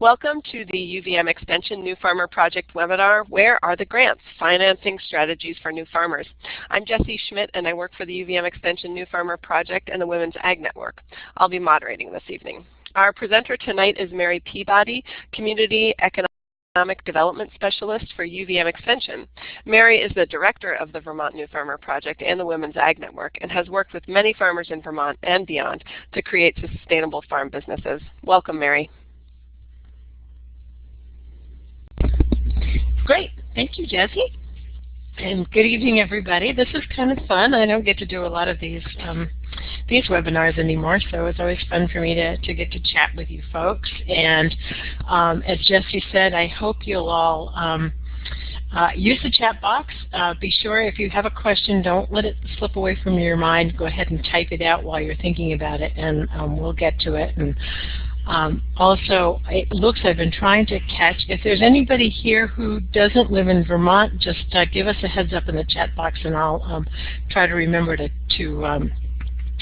Welcome to the UVM Extension New Farmer Project webinar, Where are the Grants? Financing Strategies for New Farmers. I'm Jesse Schmidt and I work for the UVM Extension New Farmer Project and the Women's Ag Network. I'll be moderating this evening. Our presenter tonight is Mary Peabody, Community Economic Development Specialist for UVM Extension. Mary is the director of the Vermont New Farmer Project and the Women's Ag Network and has worked with many farmers in Vermont and beyond to create sustainable farm businesses. Welcome, Mary. Great. Thank you, Jessie. And good evening, everybody. This is kind of fun. I don't get to do a lot of these um, these webinars anymore, so it's always fun for me to, to get to chat with you folks. And um, as Jessie said, I hope you'll all um, uh, use the chat box. Uh, be sure if you have a question, don't let it slip away from your mind. Go ahead and type it out while you're thinking about it, and um, we'll get to it. And um, also, it looks I've been trying to catch. If there's anybody here who doesn't live in Vermont, just uh, give us a heads up in the chat box, and I'll um, try to remember to, to um,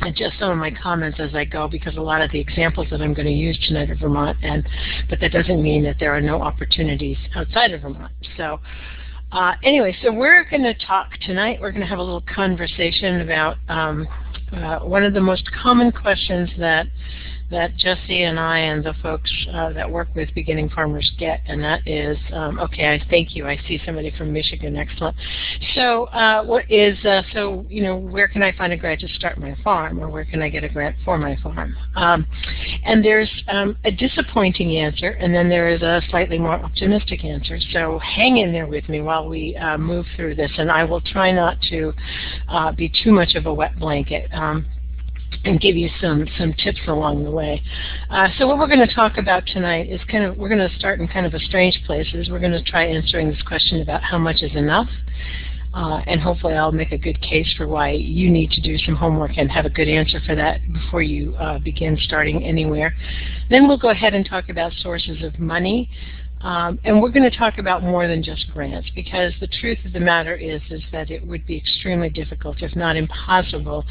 adjust some of my comments as I go because a lot of the examples that I'm going to use tonight are Vermont, and but that doesn't mean that there are no opportunities outside of Vermont. So. Uh, anyway, so we're going to talk tonight. We're going to have a little conversation about um, uh, one of the most common questions that that Jesse and I and the folks uh, that work with beginning farmers get, and that is, um, okay, I thank you. I see somebody from Michigan, excellent. So uh, what is, uh, so, you know, where can I find a grant to start my farm, or where can I get a grant for my farm? Um, and there's um, a disappointing answer, and then there is a slightly more optimistic answer. So hang in there with me while we uh, move through this, and I will try not to uh, be too much of a wet blanket. And give you some, some tips along the way. Uh, so what we're going to talk about tonight is kind of, we're going to start in kind of a strange place. We're going to try answering this question about how much is enough. Uh, and hopefully I'll make a good case for why you need to do some homework and have a good answer for that before you uh, begin starting anywhere. Then we'll go ahead and talk about sources of money. Um, and we're going to talk about more than just grants because the truth of the matter is, is that it would be extremely difficult, if not impossible,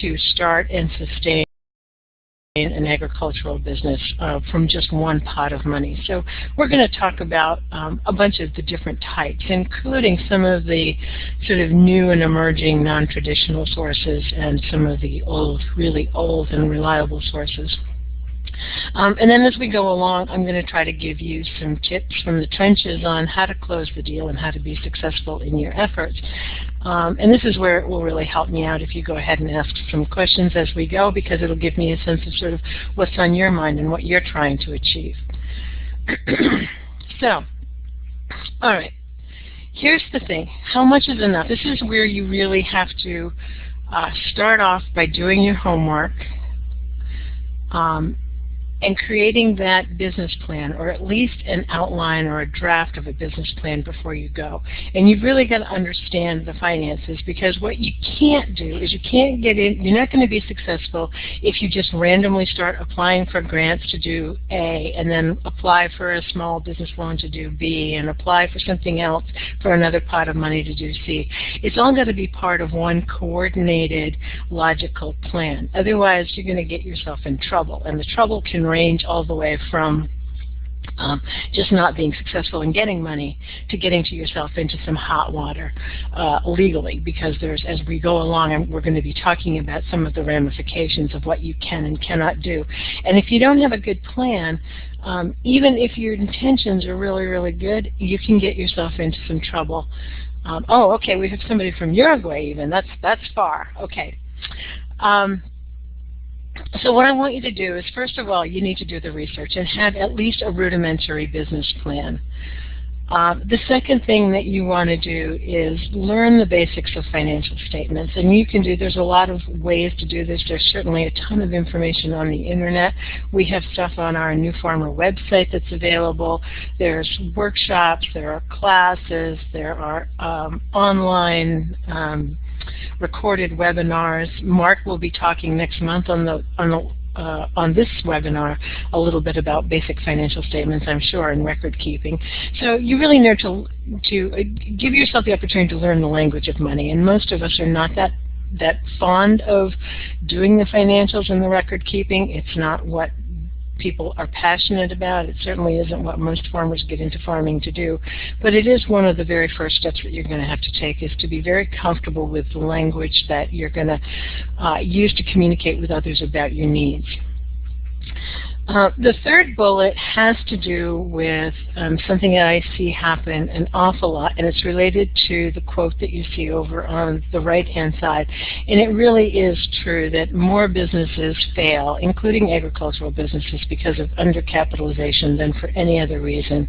to start and sustain an agricultural business uh, from just one pot of money. So we're going to talk about um, a bunch of the different types, including some of the sort of new and emerging non-traditional sources and some of the old, really old and reliable sources. Um, and then as we go along, I'm going to try to give you some tips from the trenches on how to close the deal and how to be successful in your efforts. Um, and this is where it will really help me out if you go ahead and ask some questions as we go because it'll give me a sense of sort of what's on your mind and what you're trying to achieve. so, all right. Here's the thing. How much is enough? This is where you really have to uh, start off by doing your homework um, and creating that business plan or at least an outline or a draft of a business plan before you go. And you've really got to understand the finances because what you can't do is you can't get in, you're not going to be successful if you just randomly start applying for grants to do A and then apply for a small business loan to do B and apply for something else for another pot of money to do C. It's all got to be part of one coordinated logical plan. Otherwise you're going to get yourself in trouble and the trouble can range all the way from um, just not being successful in getting money to getting to yourself into some hot water uh, legally. Because there's as we go along and we're going to be talking about some of the ramifications of what you can and cannot do. And if you don't have a good plan um, even if your intentions are really really good you can get yourself into some trouble. Um, oh okay we have somebody from Uruguay even. That's that's far. Okay. Um, so what I want you to do is, first of all, you need to do the research and have at least a rudimentary business plan. Uh, the second thing that you want to do is learn the basics of financial statements. And you can do, there's a lot of ways to do this. There's certainly a ton of information on the internet. We have stuff on our New Farmer website that's available. There's workshops, there are classes, there are um, online um, recorded webinars. Mark will be talking next month on the on the uh, on this webinar a little bit about basic financial statements, I'm sure, and record keeping. So you really need to to uh, give yourself the opportunity to learn the language of money, and most of us are not that that fond of doing the financials and the record keeping. It's not what people are passionate about. It certainly isn't what most farmers get into farming to do, but it is one of the very first steps that you're going to have to take is to be very comfortable with the language that you're going to uh, use to communicate with others about your needs. Uh, the third bullet has to do with um, something that I see happen an awful lot, and it's related to the quote that you see over on the right-hand side. And it really is true that more businesses fail, including agricultural businesses, because of undercapitalization than for any other reason.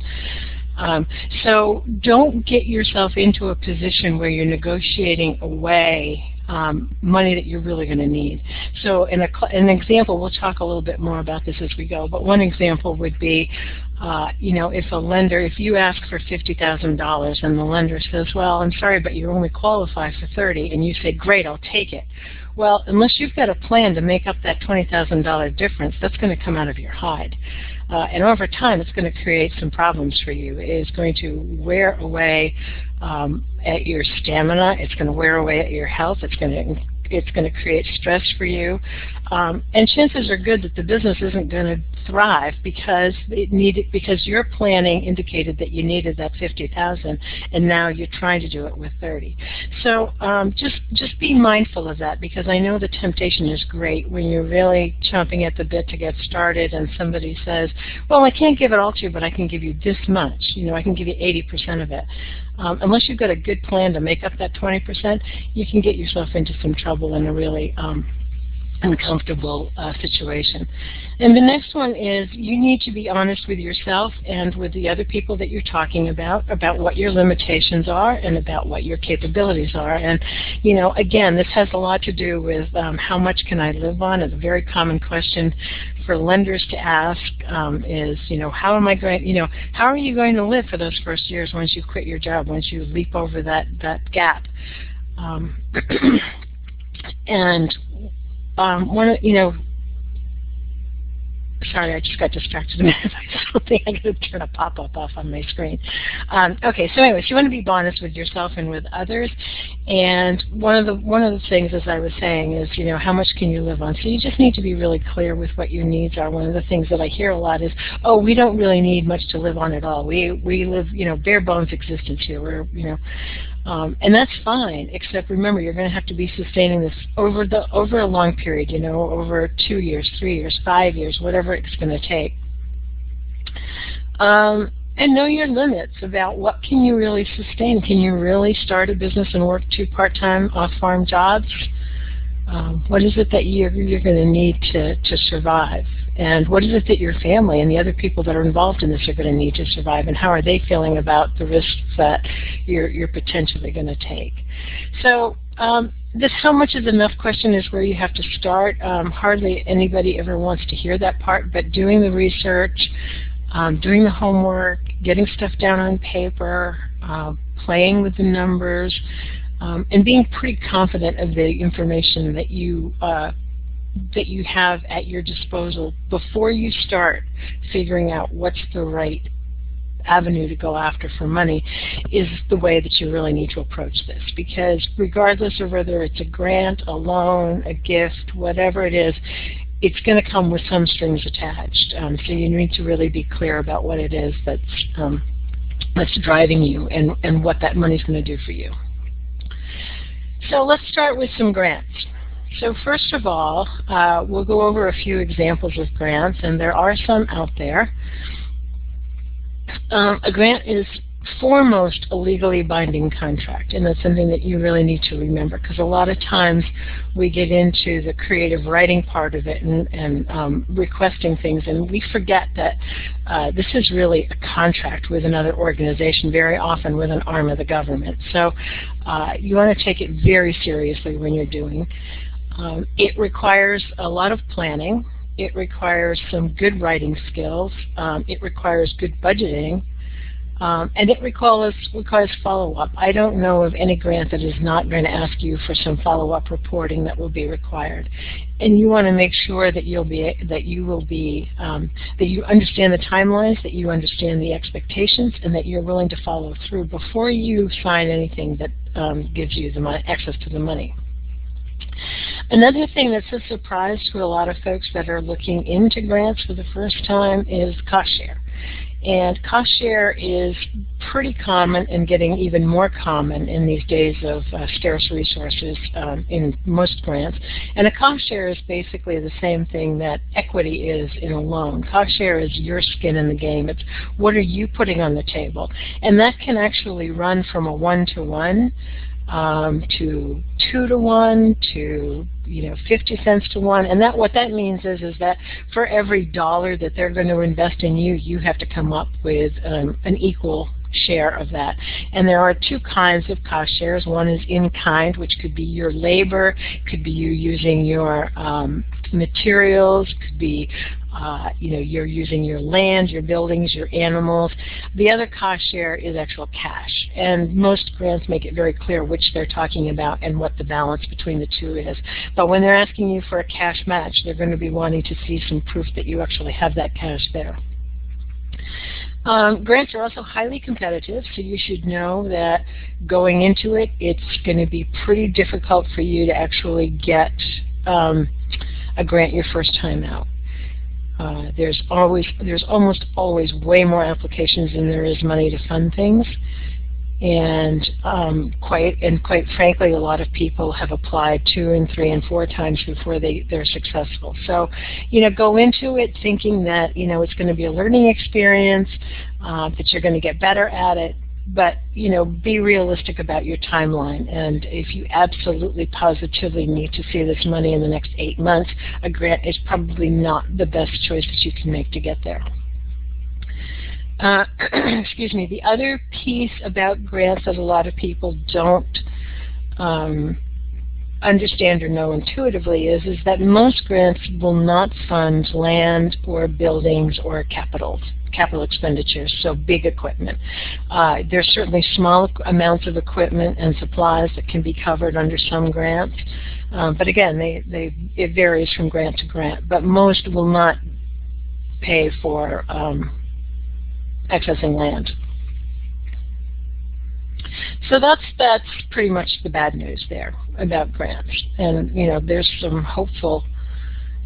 Um, so don't get yourself into a position where you're negotiating away um, money that you're really going to need. So in a, an example, we'll talk a little bit more about this as we go, but one example would be, uh, you know, if a lender, if you ask for $50,000 and the lender says, well, I'm sorry, but you only qualify for 30, and you say, great, I'll take it. Well, unless you've got a plan to make up that $20,000 difference, that's going to come out of your hide. Uh, and over time, it's going to create some problems for you. It's going to wear away um, at your stamina. It's going to wear away at your health. It's going to it's going to create stress for you. Um, and chances are good that the business isn't going to thrive because it needed because your planning indicated that you needed that 50,000 and now you're trying to do it with 30. So um, just just be mindful of that because I know the temptation is great when you're really chomping at the bit to get started and somebody says, well, I can't give it all to you, but I can give you this much. You know, I can give you 80% of it. Um, unless you've got a good plan to make up that 20%, you can get yourself into some trouble in a really um, uncomfortable uh, situation. And the next one is you need to be honest with yourself and with the other people that you're talking about, about what your limitations are and about what your capabilities are. And, you know, again, this has a lot to do with um, how much can I live on? It's a very common question for lenders to ask um, is, you know, how am I going, you know, how are you going to live for those first years once you quit your job, once you leap over that, that gap? Um, and um, one, you know, sorry, I just got distracted a minute by something. I got to turn a pop-up off on my screen. Um, okay, so anyways, you want to be honest with yourself and with others. And one of the one of the things, as I was saying, is you know how much can you live on. So you just need to be really clear with what your needs are. One of the things that I hear a lot is, oh, we don't really need much to live on at all. We we live you know bare bones existence here. We're you know um, and that's fine, except remember you're going to have to be sustaining this over the over a long period, you know, over two years, three years, five years, whatever it's going to take. Um, and know your limits about what can you really sustain. Can you really start a business and work two part-time off-farm jobs? Um, what is it that you're, you're going to need to, to survive? And what is it that your family and the other people that are involved in this are going to need to survive? And how are they feeling about the risks that you're, you're potentially going to take? So um, this how much is enough question is where you have to start. Um, hardly anybody ever wants to hear that part, but doing the research, um, doing the homework, getting stuff down on paper, uh, playing with the numbers, um, and being pretty confident of the information that you uh, that you have at your disposal before you start figuring out what's the right avenue to go after for money is the way that you really need to approach this because regardless of whether it's a grant, a loan, a gift, whatever it is, it's going to come with some strings attached. Um, so you need to really be clear about what it is that's um, that's driving you and, and what that money is going to do for you. So let's start with some grants. So first of all, uh, we'll go over a few examples of grants, and there are some out there. Um, a grant is foremost a legally binding contract, and that's something that you really need to remember because a lot of times we get into the creative writing part of it and, and um, requesting things, and we forget that uh, this is really a contract with another organization, very often with an arm of the government. So uh, you want to take it very seriously when you're doing. Um, it requires a lot of planning. It requires some good writing skills. Um, it requires good budgeting. Um, and it requires, requires follow-up. I don't know of any grant that is not going to ask you for some follow-up reporting that will be required. And you want to make sure that you'll be that you will be um, that you understand the timelines, that you understand the expectations, and that you're willing to follow through before you sign anything that um, gives you the money, access to the money. Another thing that's a surprise to a lot of folks that are looking into grants for the first time is cost share. And cost share is pretty common and getting even more common in these days of uh, scarce resources um, in most grants. And a cost share is basically the same thing that equity is in a loan. Cost share is your skin in the game. It's what are you putting on the table. And that can actually run from a one-to-one um, to two to one to you know 50 cents to one and that what that means is is that for every dollar that they're going to invest in you you have to come up with um, an equal share of that. And there are two kinds of cost shares. One is in kind, which could be your labor, could be you using your um, materials, could be uh, you know, you're using your land, your buildings, your animals. The other cost share is actual cash. And most grants make it very clear which they're talking about and what the balance between the two is. But when they're asking you for a cash match, they're going to be wanting to see some proof that you actually have that cash there. Um, grants are also highly competitive, so you should know that going into it, it's going to be pretty difficult for you to actually get um, a grant your first time out. Uh, there's always, there's almost always way more applications than there is money to fund things, and um, quite and quite frankly, a lot of people have applied two and three and four times before they they're successful. So, you know, go into it thinking that you know it's going to be a learning experience, uh, that you're going to get better at it, but you know, be realistic about your timeline. And if you absolutely positively need to see this money in the next eight months, a grant is probably not the best choice that you can make to get there. Uh, excuse me. The other piece about grants that a lot of people don't um, understand or know intuitively is, is that most grants will not fund land or buildings or capital capital expenditures, so big equipment. Uh, there's certainly small amounts of equipment and supplies that can be covered under some grants, um, but again, they, they, it varies from grant to grant. But most will not pay for um, accessing land. So that's that's pretty much the bad news there about grants. And you know, there's some hopeful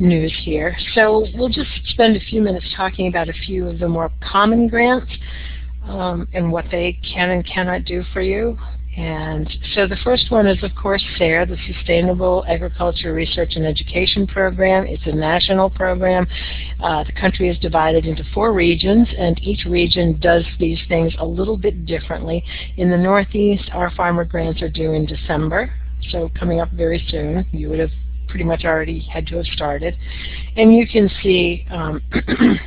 news here. So we'll just spend a few minutes talking about a few of the more common grants um, and what they can and cannot do for you. And so the first one is, of course, SARE, the Sustainable Agriculture Research and Education Program. It's a national program. Uh, the country is divided into four regions, and each region does these things a little bit differently. In the Northeast, our farmer grants are due in December, so coming up very soon. You would have pretty much already had to have started. And you can see um,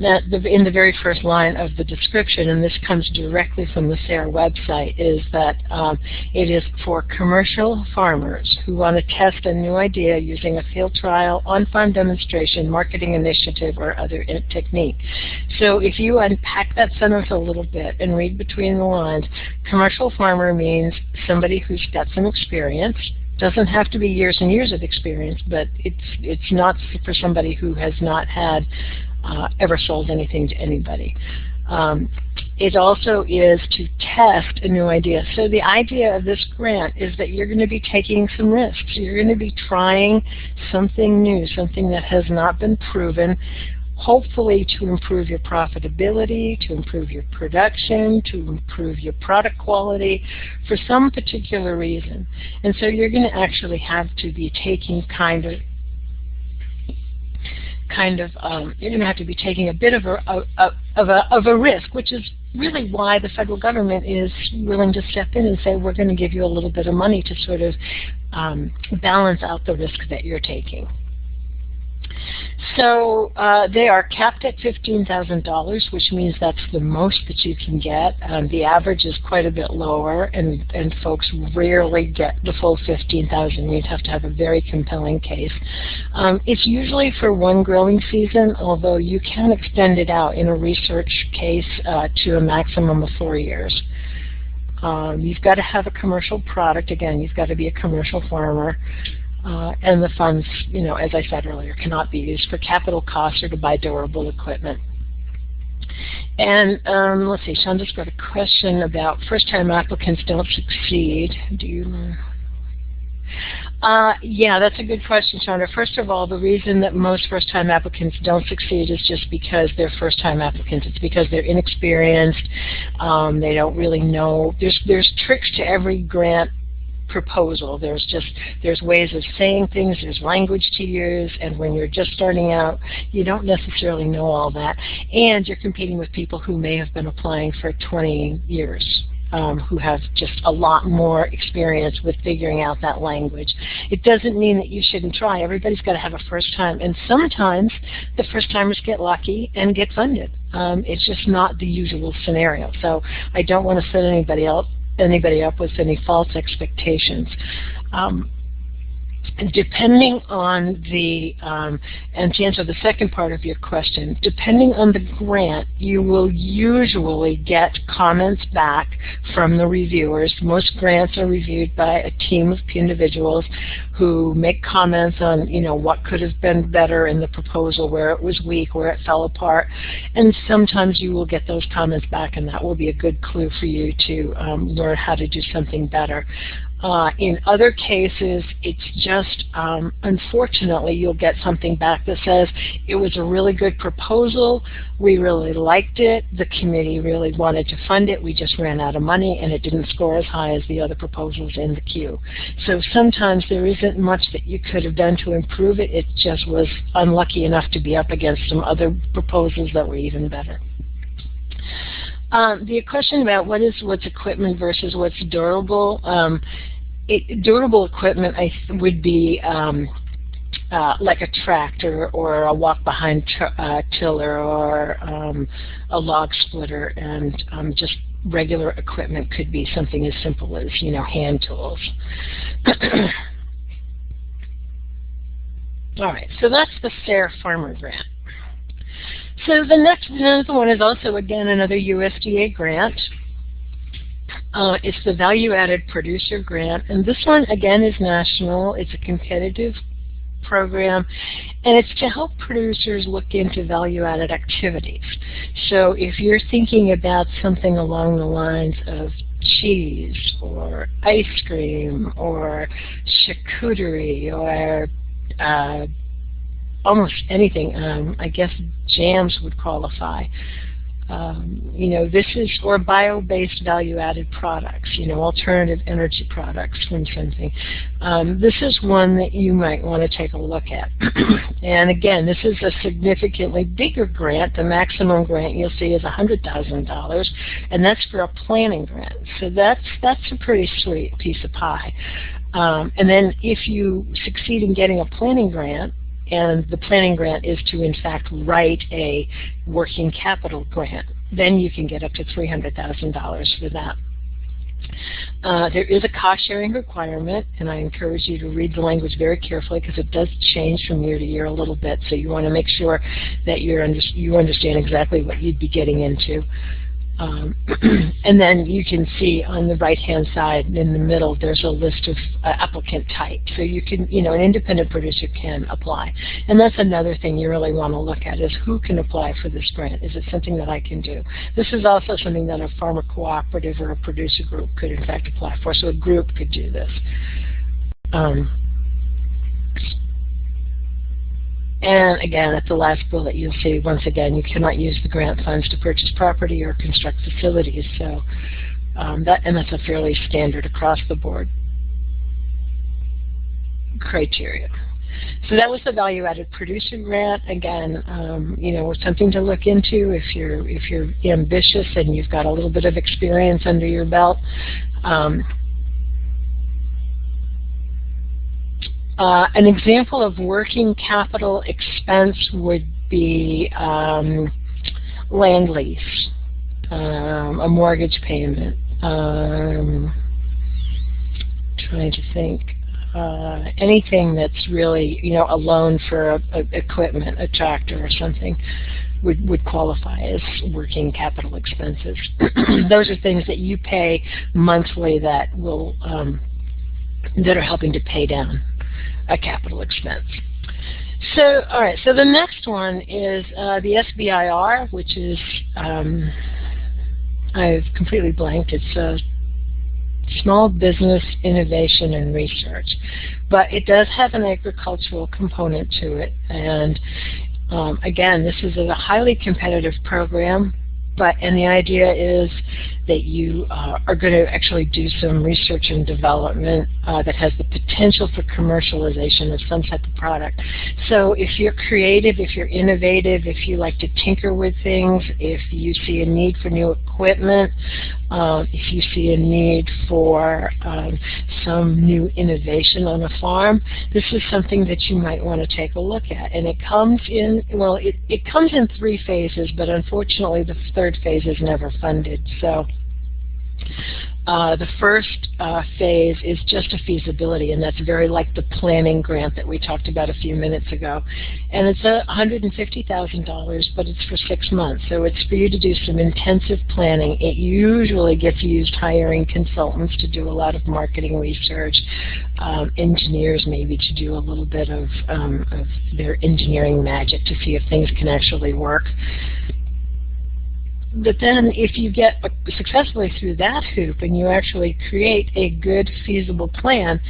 that the, in the very first line of the description, and this comes directly from the SARE website, is that um, it is for commercial farmers who want to test a new idea using a field trial, on-farm demonstration, marketing initiative, or other technique. So if you unpack that sentence a little bit and read between the lines, commercial farmer means somebody who's got some experience, doesn't have to be years and years of experience, but it's it's not for somebody who has not had uh, ever sold anything to anybody. Um, it also is to test a new idea. So the idea of this grant is that you're going to be taking some risks. You're going to be trying something new, something that has not been proven, hopefully to improve your profitability, to improve your production, to improve your product quality for some particular reason. And so you're going to actually have to be taking kind of kind of um, you're going to have to be taking a bit of a, a, of a of a risk, which is really why the federal government is willing to step in and say we're going to give you a little bit of money to sort of um, balance out the risk that you're taking. So uh, they are capped at $15,000, which means that's the most that you can get. Um, the average is quite a bit lower, and, and folks rarely get the full 15000 You'd have to have a very compelling case. Um, it's usually for one growing season, although you can extend it out in a research case uh, to a maximum of four years. Um, you've got to have a commercial product. Again, you've got to be a commercial farmer. Uh, and the funds, you know, as I said earlier, cannot be used for capital costs or to buy durable equipment. And um, let's see, Shonda's got a question about first-time applicants don't succeed. Do you? Uh, yeah, that's a good question, Chandra. First of all, the reason that most first-time applicants don't succeed is just because they're first-time applicants. It's because they're inexperienced. Um, they don't really know. There's there's tricks to every grant proposal. There's just there's ways of saying things, there's language to use, and when you're just starting out, you don't necessarily know all that. And you're competing with people who may have been applying for 20 years. Um, who have just a lot more experience with figuring out that language. It doesn't mean that you shouldn't try. Everybody's got to have a first time, and sometimes the first timers get lucky and get funded. Um, it's just not the usual scenario. So I don't want to set anybody else anybody up with any false expectations. Um, depending on the, um, and to answer the second part of your question, depending on the grant, you will usually get comments back from the reviewers. Most grants are reviewed by a team of individuals who make comments on, you know, what could have been better in the proposal, where it was weak, where it fell apart. And sometimes you will get those comments back and that will be a good clue for you to um, learn how to do something better. Uh, in other cases, it's just, um, unfortunately, you'll get something back that says, it was a really good proposal, we really liked it, the committee really wanted to fund it, we just ran out of money, and it didn't score as high as the other proposals in the queue. So sometimes there isn't much that you could have done to improve it, it just was unlucky enough to be up against some other proposals that were even better. Um, the question about what is what's equipment versus what's durable, um, it, durable equipment I would be um, uh, like a tractor or a walk-behind uh, tiller or um, a log splitter, and um, just regular equipment could be something as simple as you know hand tools. All right, so that's the SARE Farmer Grant. So the next one is also, again, another USDA grant. Uh, it's the Value Added Producer Grant, and this one, again, is national. It's a competitive program, and it's to help producers look into value-added activities. So if you're thinking about something along the lines of cheese or ice cream or charcuterie or uh, almost anything. Um, I guess jams would qualify. Um, you know, this is, or bio-based value-added products, you know, alternative energy products from something. Um, this is one that you might want to take a look at. and again, this is a significantly bigger grant. The maximum grant you'll see is $100,000, and that's for a planning grant. So that's, that's a pretty sweet piece of pie. Um, and then if you succeed in getting a planning grant, and the planning grant is to in fact write a working capital grant. Then you can get up to $300,000 for that. Uh, there is a cost sharing requirement, and I encourage you to read the language very carefully because it does change from year to year a little bit. So you want to make sure that you understand exactly what you'd be getting into. Um, and then you can see on the right-hand side in the middle, there's a list of uh, applicant types. So you can, you know, an independent producer can apply. And that's another thing you really want to look at is who can apply for this grant? Is it something that I can do? This is also something that a farmer cooperative or a producer group could in fact apply for. So a group could do this. Um, and again, at the last bullet, you'll see, once again, you cannot use the grant funds to purchase property or construct facilities. So um, that, and that's a fairly standard across the board criteria. So that was the value-added producer grant. Again, um, you know, something to look into if you're if you're ambitious and you've got a little bit of experience under your belt. Um, Uh, an example of working capital expense would be um, land lease, um, a mortgage payment. Um, trying to think. Uh, anything that's really, you know, a loan for a, a equipment, a tractor or something, would, would qualify as working capital expenses. Those are things that you pay monthly that will um, that are helping to pay down a capital expense. So, all right, so the next one is uh, the SBIR, which is, um, I've completely blanked, it's a small business innovation and research. But it does have an agricultural component to it. And um, again, this is a highly competitive program but and the idea is that you uh, are going to actually do some research and development uh, that has the potential for commercialization of some type of product. So if you're creative, if you're innovative, if you like to tinker with things, if you see a need for new equipment, um, if you see a need for um, some new innovation on a farm, this is something that you might want to take a look at. And it comes in, well, it, it comes in three phases, but unfortunately the third phase is never funded. So uh, the first uh, phase is just a feasibility, and that's very like the planning grant that we talked about a few minutes ago. And it's $150,000, but it's for six months. So it's for you to do some intensive planning. It usually gets used hiring consultants to do a lot of marketing research, um, engineers maybe to do a little bit of, um, of their engineering magic to see if things can actually work but then if you get successfully through that hoop and you actually create a good feasible plan,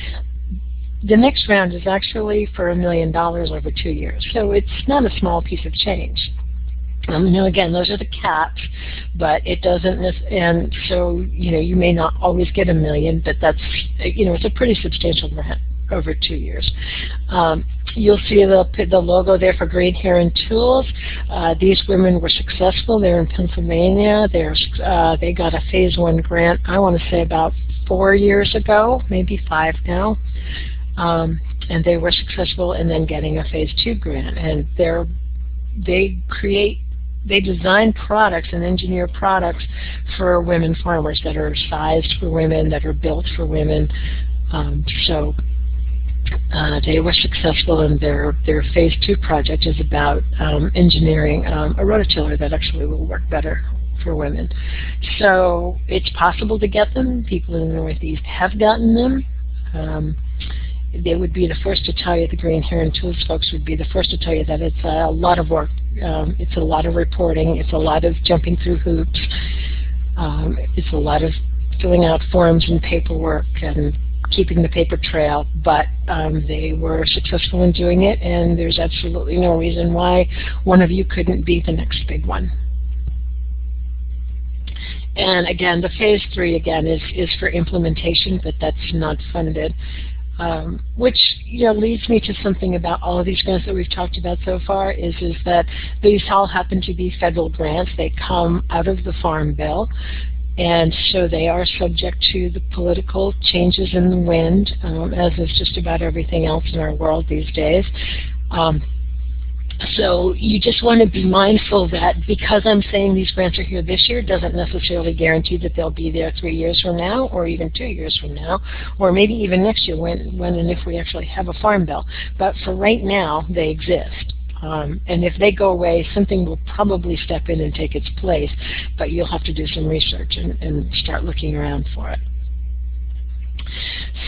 the next round is actually for a million dollars over two years. So it's not a small piece of change. Um, now again, those are the caps, but it doesn't, and so, you know, you may not always get a million, but that's, you know, it's a pretty substantial grant over two years. Um, you'll see the, the logo there for Green Heron Tools. Uh, these women were successful. They're in Pennsylvania. They're, uh, they got a phase one grant, I want to say about four years ago, maybe five now. Um, and they were successful in then getting a phase two grant. And they're, they create they design products and engineer products for women farmers that are sized for women, that are built for women. Um, so uh, they were successful in their, their phase two project is about um, engineering um, a rototiller that actually will work better for women. So it's possible to get them. People in the Northeast have gotten them. Um, they would be the first to tell you, the Green Heron Tools folks would be the first to tell you that it's a lot of work. Um, it's a lot of reporting. It's a lot of jumping through hoops. Um, it's a lot of filling out forms and paperwork and keeping the paper trail, but um, they were successful in doing it, and there's absolutely no reason why one of you couldn't be the next big one. And again, the phase three again is is for implementation, but that's not funded. Um, which you know leads me to something about all of these grants that we've talked about so far is is that these all happen to be federal grants. They come out of the Farm Bill, and so they are subject to the political changes in the wind, um, as is just about everything else in our world these days. Um, so you just want to be mindful that because I'm saying these grants are here this year doesn't necessarily guarantee that they'll be there three years from now or even two years from now or maybe even next year when, when and if we actually have a farm bill. But for right now, they exist. Um, and if they go away, something will probably step in and take its place, but you'll have to do some research and, and start looking around for it.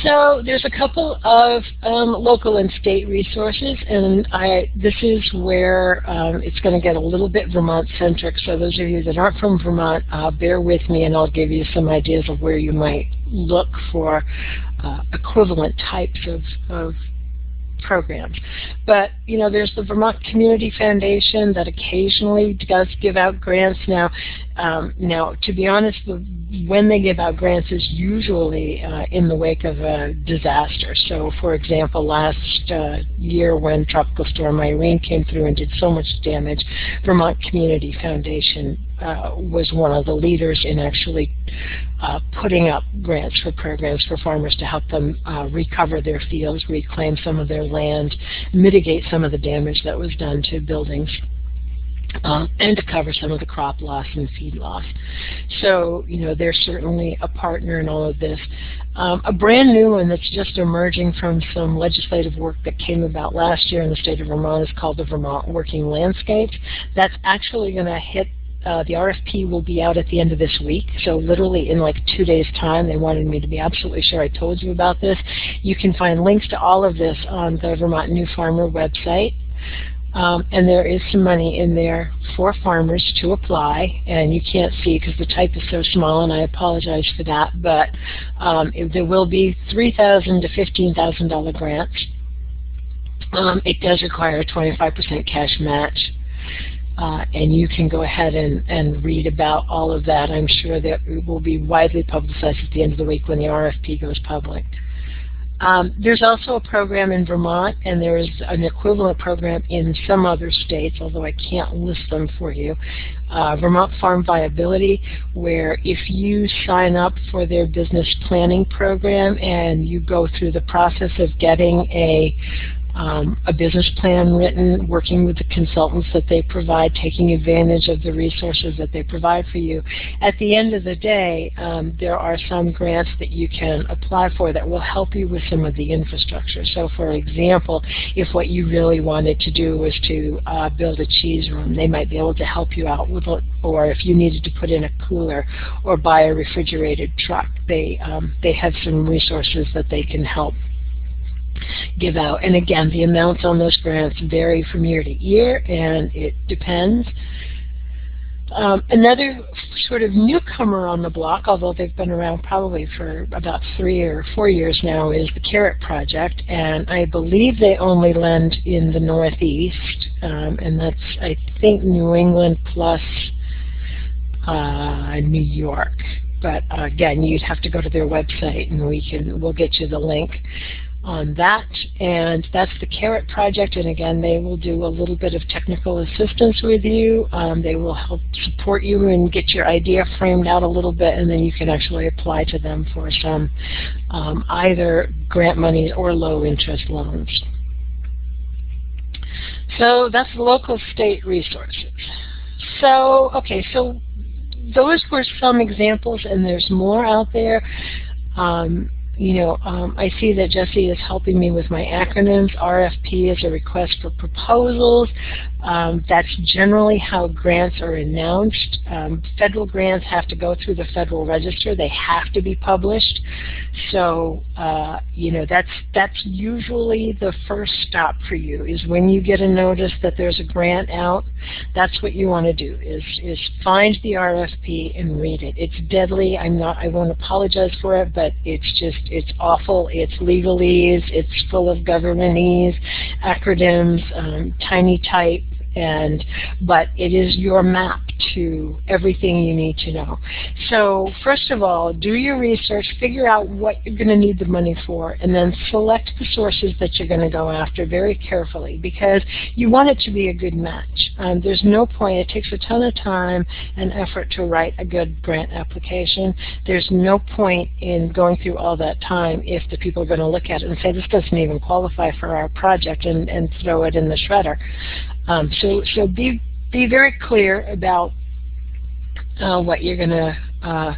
So there's a couple of um, local and state resources, and I, this is where um, it's going to get a little bit Vermont-centric. So those of you that aren't from Vermont, uh, bear with me, and I'll give you some ideas of where you might look for uh, equivalent types of, of programs. But, you know, there's the Vermont Community Foundation that occasionally does give out grants. Now, um, now to be honest, the, when they give out grants is usually uh, in the wake of a disaster. So, for example, last uh, year when Tropical Storm Irene came through and did so much damage, Vermont Community Foundation uh, was one of the leaders in actually uh, putting up grants for programs for farmers to help them uh, recover their fields, reclaim some of their land, mitigate some of the damage that was done to buildings. Uh, and to cover some of the crop loss and feed loss. So, you know, they're certainly a partner in all of this. Um, a brand new one that's just emerging from some legislative work that came about last year in the state of Vermont is called the Vermont Working Landscapes. That's actually going to hit uh, the RFP will be out at the end of this week, so literally in like two days' time. They wanted me to be absolutely sure I told you about this. You can find links to all of this on the Vermont New Farmer website. Um, and there is some money in there for farmers to apply, and you can't see because the type is so small, and I apologize for that, but um, there will be 3,000 to $15,000 grants. Um, it does require a 25% cash match. Uh, and you can go ahead and, and read about all of that. I'm sure that it will be widely publicized at the end of the week when the RFP goes public. Um, there's also a program in Vermont, and there's an equivalent program in some other states, although I can't list them for you. Uh, Vermont Farm Viability, where if you sign up for their business planning program and you go through the process of getting a um, a business plan written, working with the consultants that they provide, taking advantage of the resources that they provide for you. At the end of the day, um, there are some grants that you can apply for that will help you with some of the infrastructure. So for example, if what you really wanted to do was to uh, build a cheese room, they might be able to help you out with it, or if you needed to put in a cooler or buy a refrigerated truck, they, um, they have some resources that they can help give out. And again, the amounts on those grants vary from year to year, and it depends. Um, another sort of newcomer on the block, although they've been around probably for about three or four years now, is the Carrot Project, and I believe they only lend in the Northeast, um, and that's I think New England plus uh, New York. But uh, again, you'd have to go to their website, and we can we'll get you the link on that. And that's the Carrot Project. And again, they will do a little bit of technical assistance with you. Um, they will help support you and get your idea framed out a little bit, and then you can actually apply to them for some um, either grant money or low interest loans. So that's local state resources. So, okay, so those were some examples, and there's more out there. Um, you know, um, I see that Jesse is helping me with my acronyms. RFP is a request for proposals. Um, that's generally how grants are announced. Um, federal grants have to go through the Federal Register. They have to be published. So, uh, you know, that's that's usually the first stop for you is when you get a notice that there's a grant out. That's what you want to do is is find the RFP and read it. It's deadly. I'm not. I won't apologize for it, but it's just it's awful. It's legalese. It's full of governmentese, acronyms, um, tiny type and but it is your map to everything you need to know. So first of all, do your research, figure out what you're going to need the money for, and then select the sources that you're going to go after very carefully because you want it to be a good match. Um, there's no point, it takes a ton of time and effort to write a good grant application. There's no point in going through all that time if the people are going to look at it and say, this doesn't even qualify for our project and, and throw it in the shredder. Um, so, so be be very clear about uh, what you're going to uh,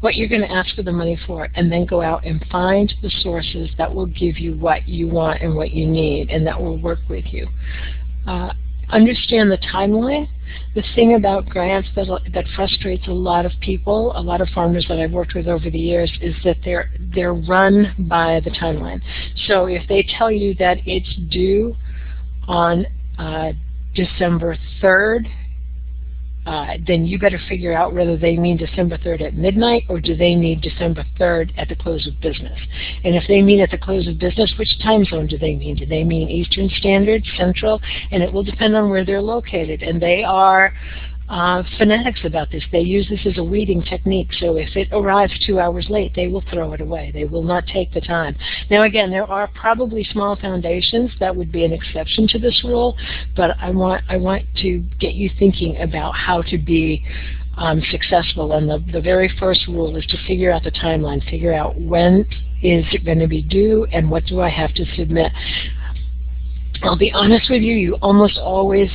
what you're to ask for the money for, and then go out and find the sources that will give you what you want and what you need, and that will work with you. Uh, understand the timeline. The thing about grants that that frustrates a lot of people, a lot of farmers that I've worked with over the years, is that they're they're run by the timeline. So if they tell you that it's due on uh, December 3rd, uh, then you better figure out whether they mean December 3rd at midnight or do they mean December 3rd at the close of business. And if they mean at the close of business, which time zone do they mean? Do they mean Eastern Standard, Central? And it will depend on where they're located. And they are uh, fanatics about this. They use this as a weeding technique. So if it arrives two hours late, they will throw it away. They will not take the time. Now again, there are probably small foundations that would be an exception to this rule, but I want I want to get you thinking about how to be um, successful. And the, the very first rule is to figure out the timeline, figure out when is it going to be due and what do I have to submit. I'll be honest with you, you almost always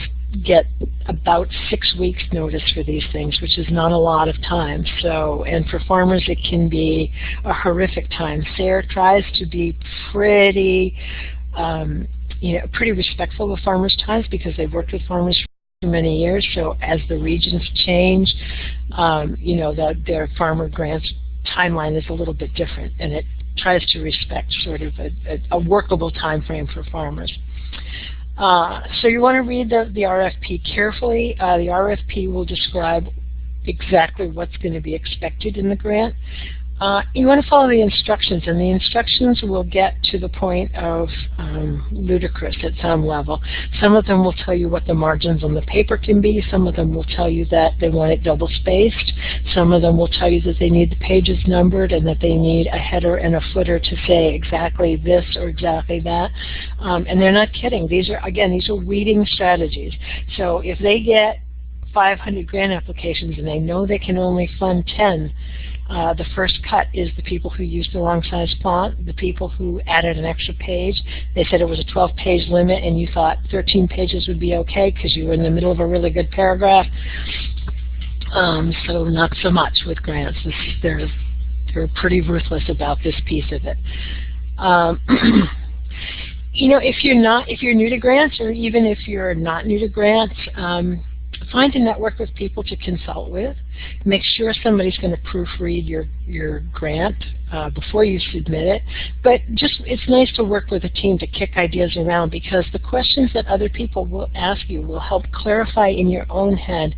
get about six weeks notice for these things, which is not a lot of time. So, and for farmers it can be a horrific time. SARE tries to be pretty, um, you know, pretty respectful of farmers' times because they've worked with farmers for many years. So as the regions change, um, you know, the, their farmer grants timeline is a little bit different, and it tries to respect sort of a, a, a workable time frame for farmers. Uh, so you want to read the, the RFP carefully. Uh, the RFP will describe exactly what's going to be expected in the grant. Uh, you want to follow the instructions, and the instructions will get to the point of um, ludicrous at some level. Some of them will tell you what the margins on the paper can be. Some of them will tell you that they want it double-spaced. Some of them will tell you that they need the pages numbered and that they need a header and a footer to say exactly this or exactly that. Um, and they're not kidding. These are, again, these are weeding strategies. So if they get 500 grant applications and they know they can only fund 10, uh, the first cut is the people who used the wrong size font, the people who added an extra page. They said it was a 12-page limit and you thought 13 pages would be okay because you were in the middle of a really good paragraph. Um, so not so much with grants. This, they're, they're pretty ruthless about this piece of it. Um, you know, if you're not, if you're new to grants, or even if you're not new to grants, um, find a network of people to consult with. Make sure somebody's going to proofread your, your grant uh, before you submit it. But just it's nice to work with a team to kick ideas around because the questions that other people will ask you will help clarify in your own head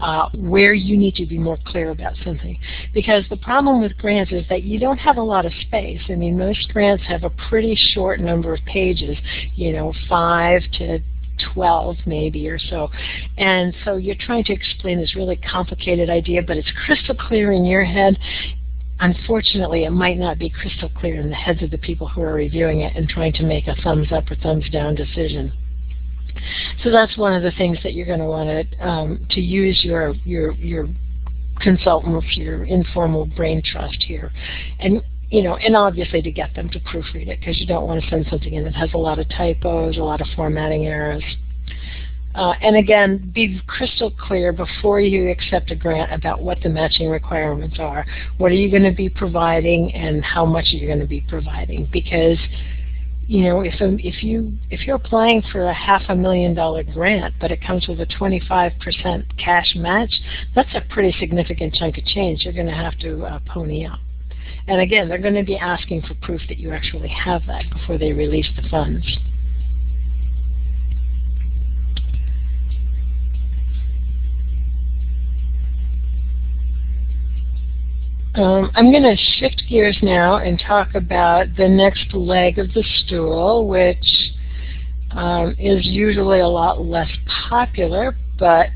uh, where you need to be more clear about something. Because the problem with grants is that you don't have a lot of space. I mean, most grants have a pretty short number of pages, you know, five to 12 maybe or so. And so you're trying to explain this really complicated idea, but it's crystal clear in your head. Unfortunately, it might not be crystal clear in the heads of the people who are reviewing it and trying to make a thumbs up or thumbs down decision. So that's one of the things that you're going to want to um, to use your your your consultant, your informal brain trust here, and you know, and obviously to get them to proofread it because you don't want to send something in that has a lot of typos, a lot of formatting errors. Uh, and again, be crystal clear before you accept a grant about what the matching requirements are. What are you going to be providing and how much are you going to be providing? Because you know, if um, if you if you're applying for a half a million dollar grant, but it comes with a 25% cash match, that's a pretty significant chunk of change. You're going to have to uh, pony up. And again, they're going to be asking for proof that you actually have that before they release the funds. Um, I'm going to shift gears now and talk about the next leg of the stool, which um, is usually a lot less popular, but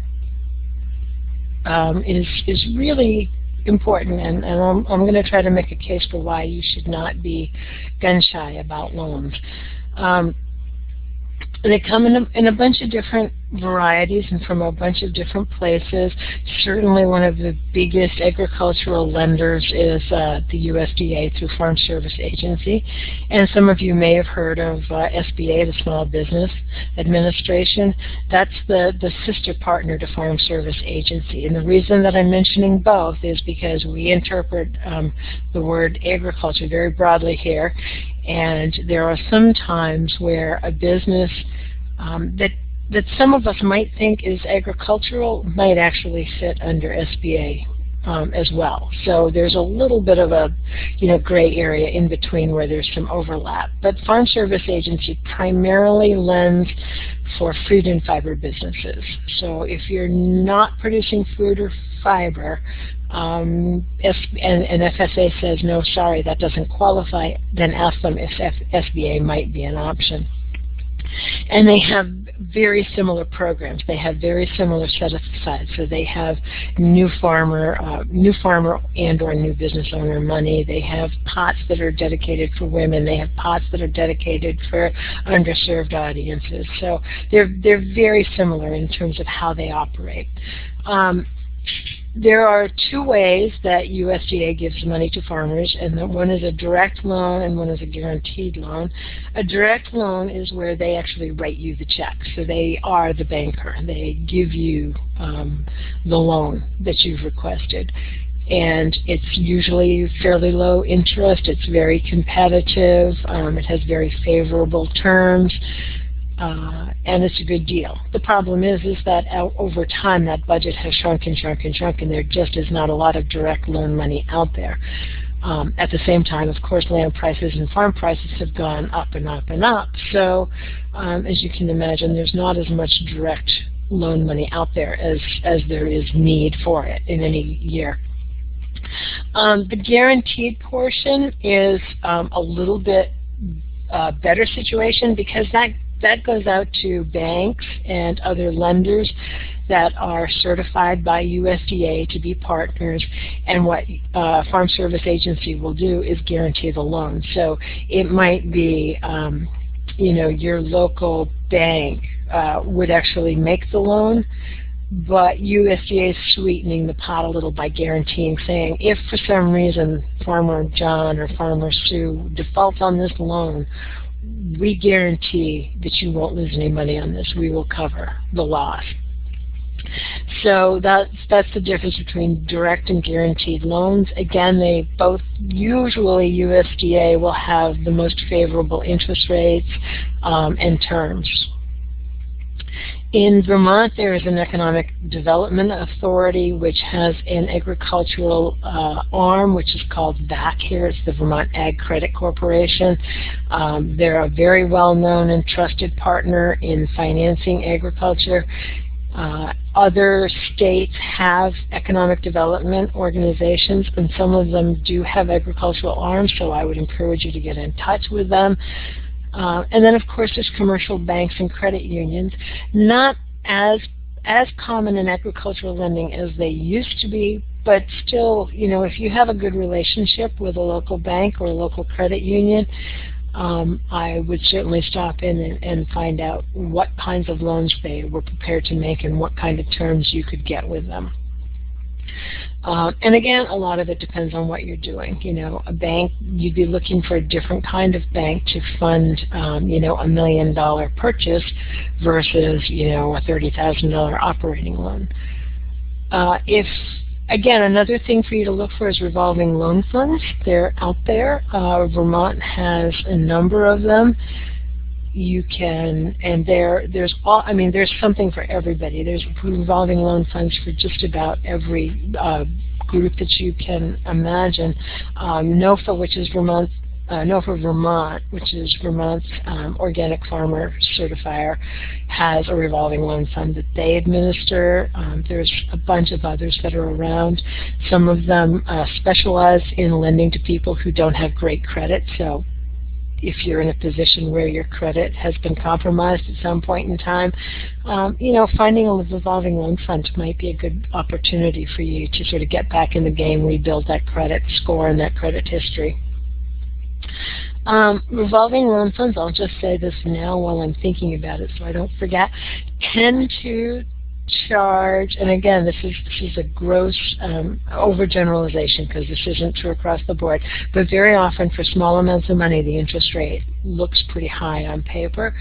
um, is is really important, and, and I'm, I'm going to try to make a case for why you should not be gun shy about loans. Um, they come in a, in a bunch of different varieties and from a bunch of different places. Certainly one of the biggest agricultural lenders is uh, the USDA through Farm Service Agency. And some of you may have heard of uh, SBA, the Small Business Administration. That's the, the sister partner to Farm Service Agency. And the reason that I'm mentioning both is because we interpret um, the word agriculture very broadly here. And there are some times where a business um, that that some of us might think is agricultural might actually fit under SBA um, as well. So there's a little bit of a you know gray area in between where there's some overlap. But Farm Service Agency primarily lends for food and fiber businesses. So if you're not producing food or fiber, um, if, and, and, FSA says, no, sorry, that doesn't qualify, then ask them if F SBA might be an option. And they have very similar programs. They have very similar set aside. So they have new farmer, uh, new farmer and or new business owner money. They have pots that are dedicated for women. They have pots that are dedicated for underserved audiences. So they're they're very similar in terms of how they operate. Um, there are two ways that USDA gives money to farmers, and one is a direct loan and one is a guaranteed loan. A direct loan is where they actually write you the check, so they are the banker. They give you um, the loan that you've requested. And it's usually fairly low interest. It's very competitive. Um, it has very favorable terms uh, and it's a good deal. The problem is, is that over time that budget has shrunk and shrunk and shrunk, and there just is not a lot of direct loan money out there. Um, at the same time, of course, land prices and farm prices have gone up and up and up. So um, as you can imagine, there's not as much direct loan money out there as, as there is need for it in any year. Um, the guaranteed portion is um, a little bit uh, better situation because that that goes out to banks and other lenders that are certified by USDA to be partners and what uh, Farm Service Agency will do is guarantee the loan. So it might be um, you know your local bank uh, would actually make the loan but USDA is sweetening the pot a little by guaranteeing, saying if for some reason Farmer John or Farmer Sue defaults on this loan, we guarantee that you won't lose any money on this. We will cover the loss. So that's that's the difference between direct and guaranteed loans. Again, they both usually USDA will have the most favorable interest rates um, and terms. In Vermont, there is an economic development authority which has an agricultural uh, arm which is called VAC here. It's the Vermont Ag Credit Corporation. Um, they're a very well-known and trusted partner in financing agriculture. Uh, other states have economic development organizations, and some of them do have agricultural arms, so I would encourage you to get in touch with them. Uh, and then, of course, there's commercial banks and credit unions, not as as common in agricultural lending as they used to be, but still, you know, if you have a good relationship with a local bank or a local credit union, um, I would certainly stop in and, and, find out what kinds of loans they were prepared to make and what kind of terms you could get with them. Um, and again, a lot of it depends on what you're doing. You know, a bank, you'd be looking for a different kind of bank to fund, um, you know, a million dollar purchase versus, you know, a $30,000 operating loan. Uh, if Again, another thing for you to look for is revolving loan funds. They're out there. Uh, Vermont has a number of them you can, and there, there's all, I mean, there's something for everybody. There's revolving loan funds for just about every uh, group that you can imagine. Um, NOFA, which is Vermont uh, NOFA Vermont, which is Vermont's um, organic farmer certifier, has a revolving loan fund that they administer. Um, there's a bunch of others that are around. Some of them uh, specialize in lending to people who don't have great credit, so if you're in a position where your credit has been compromised at some point in time, um, you know, finding a revolving loan fund might be a good opportunity for you to sort of get back in the game, rebuild that credit score and that credit history. Um, revolving loan funds, I'll just say this now while I'm thinking about it so I don't forget, tend to charge, and again, this is this is a gross um, overgeneralization because this isn't true across the board, but very often for small amounts of money, the interest rate looks pretty high on paper.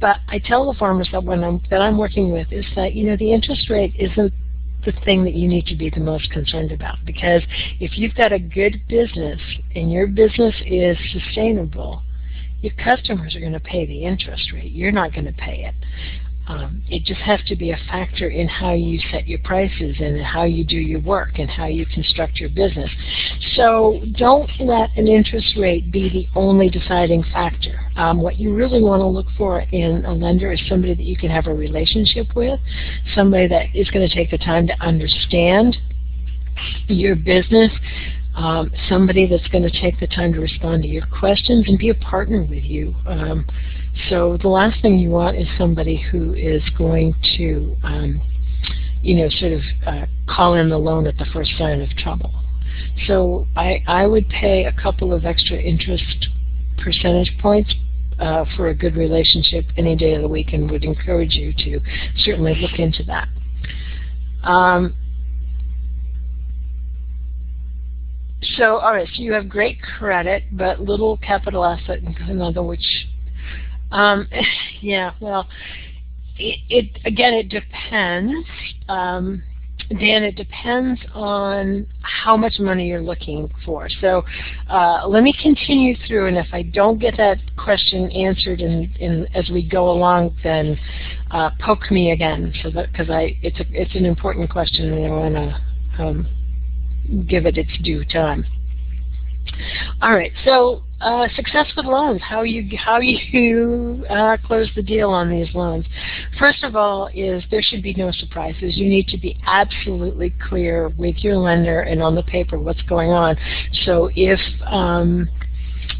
But I tell the farmers that when I'm that I'm working with is that you know the interest rate isn't the thing that you need to be the most concerned about because if you've got a good business and your business is sustainable, your customers are going to pay the interest rate. You're not going to pay it. Um, it just has to be a factor in how you set your prices and how you do your work and how you construct your business. So don't let an interest rate be the only deciding factor. Um, what you really want to look for in a lender is somebody that you can have a relationship with, somebody that is going to take the time to understand your business, um, somebody that's going to take the time to respond to your questions and be a partner with you. Um, so the last thing you want is somebody who is going to, um, you know, sort of uh, call in the loan at the first sign of trouble. So I, I would pay a couple of extra interest percentage points uh, for a good relationship any day of the week and would encourage you to certainly look into that. Um, so, all right, so you have great credit, but little capital asset, other which um, yeah, well, it, it, again, it depends. Um, Dan, it depends on how much money you're looking for. So uh, let me continue through, and if I don't get that question answered in, in, as we go along, then uh, poke me again, so because I it's it's an important question, and I want to um, give it its due time. All right, so uh, success with loans, how you how you uh, close the deal on these loans. First of all, is there should be no surprises. You need to be absolutely clear with your lender and on the paper what's going on. So if um,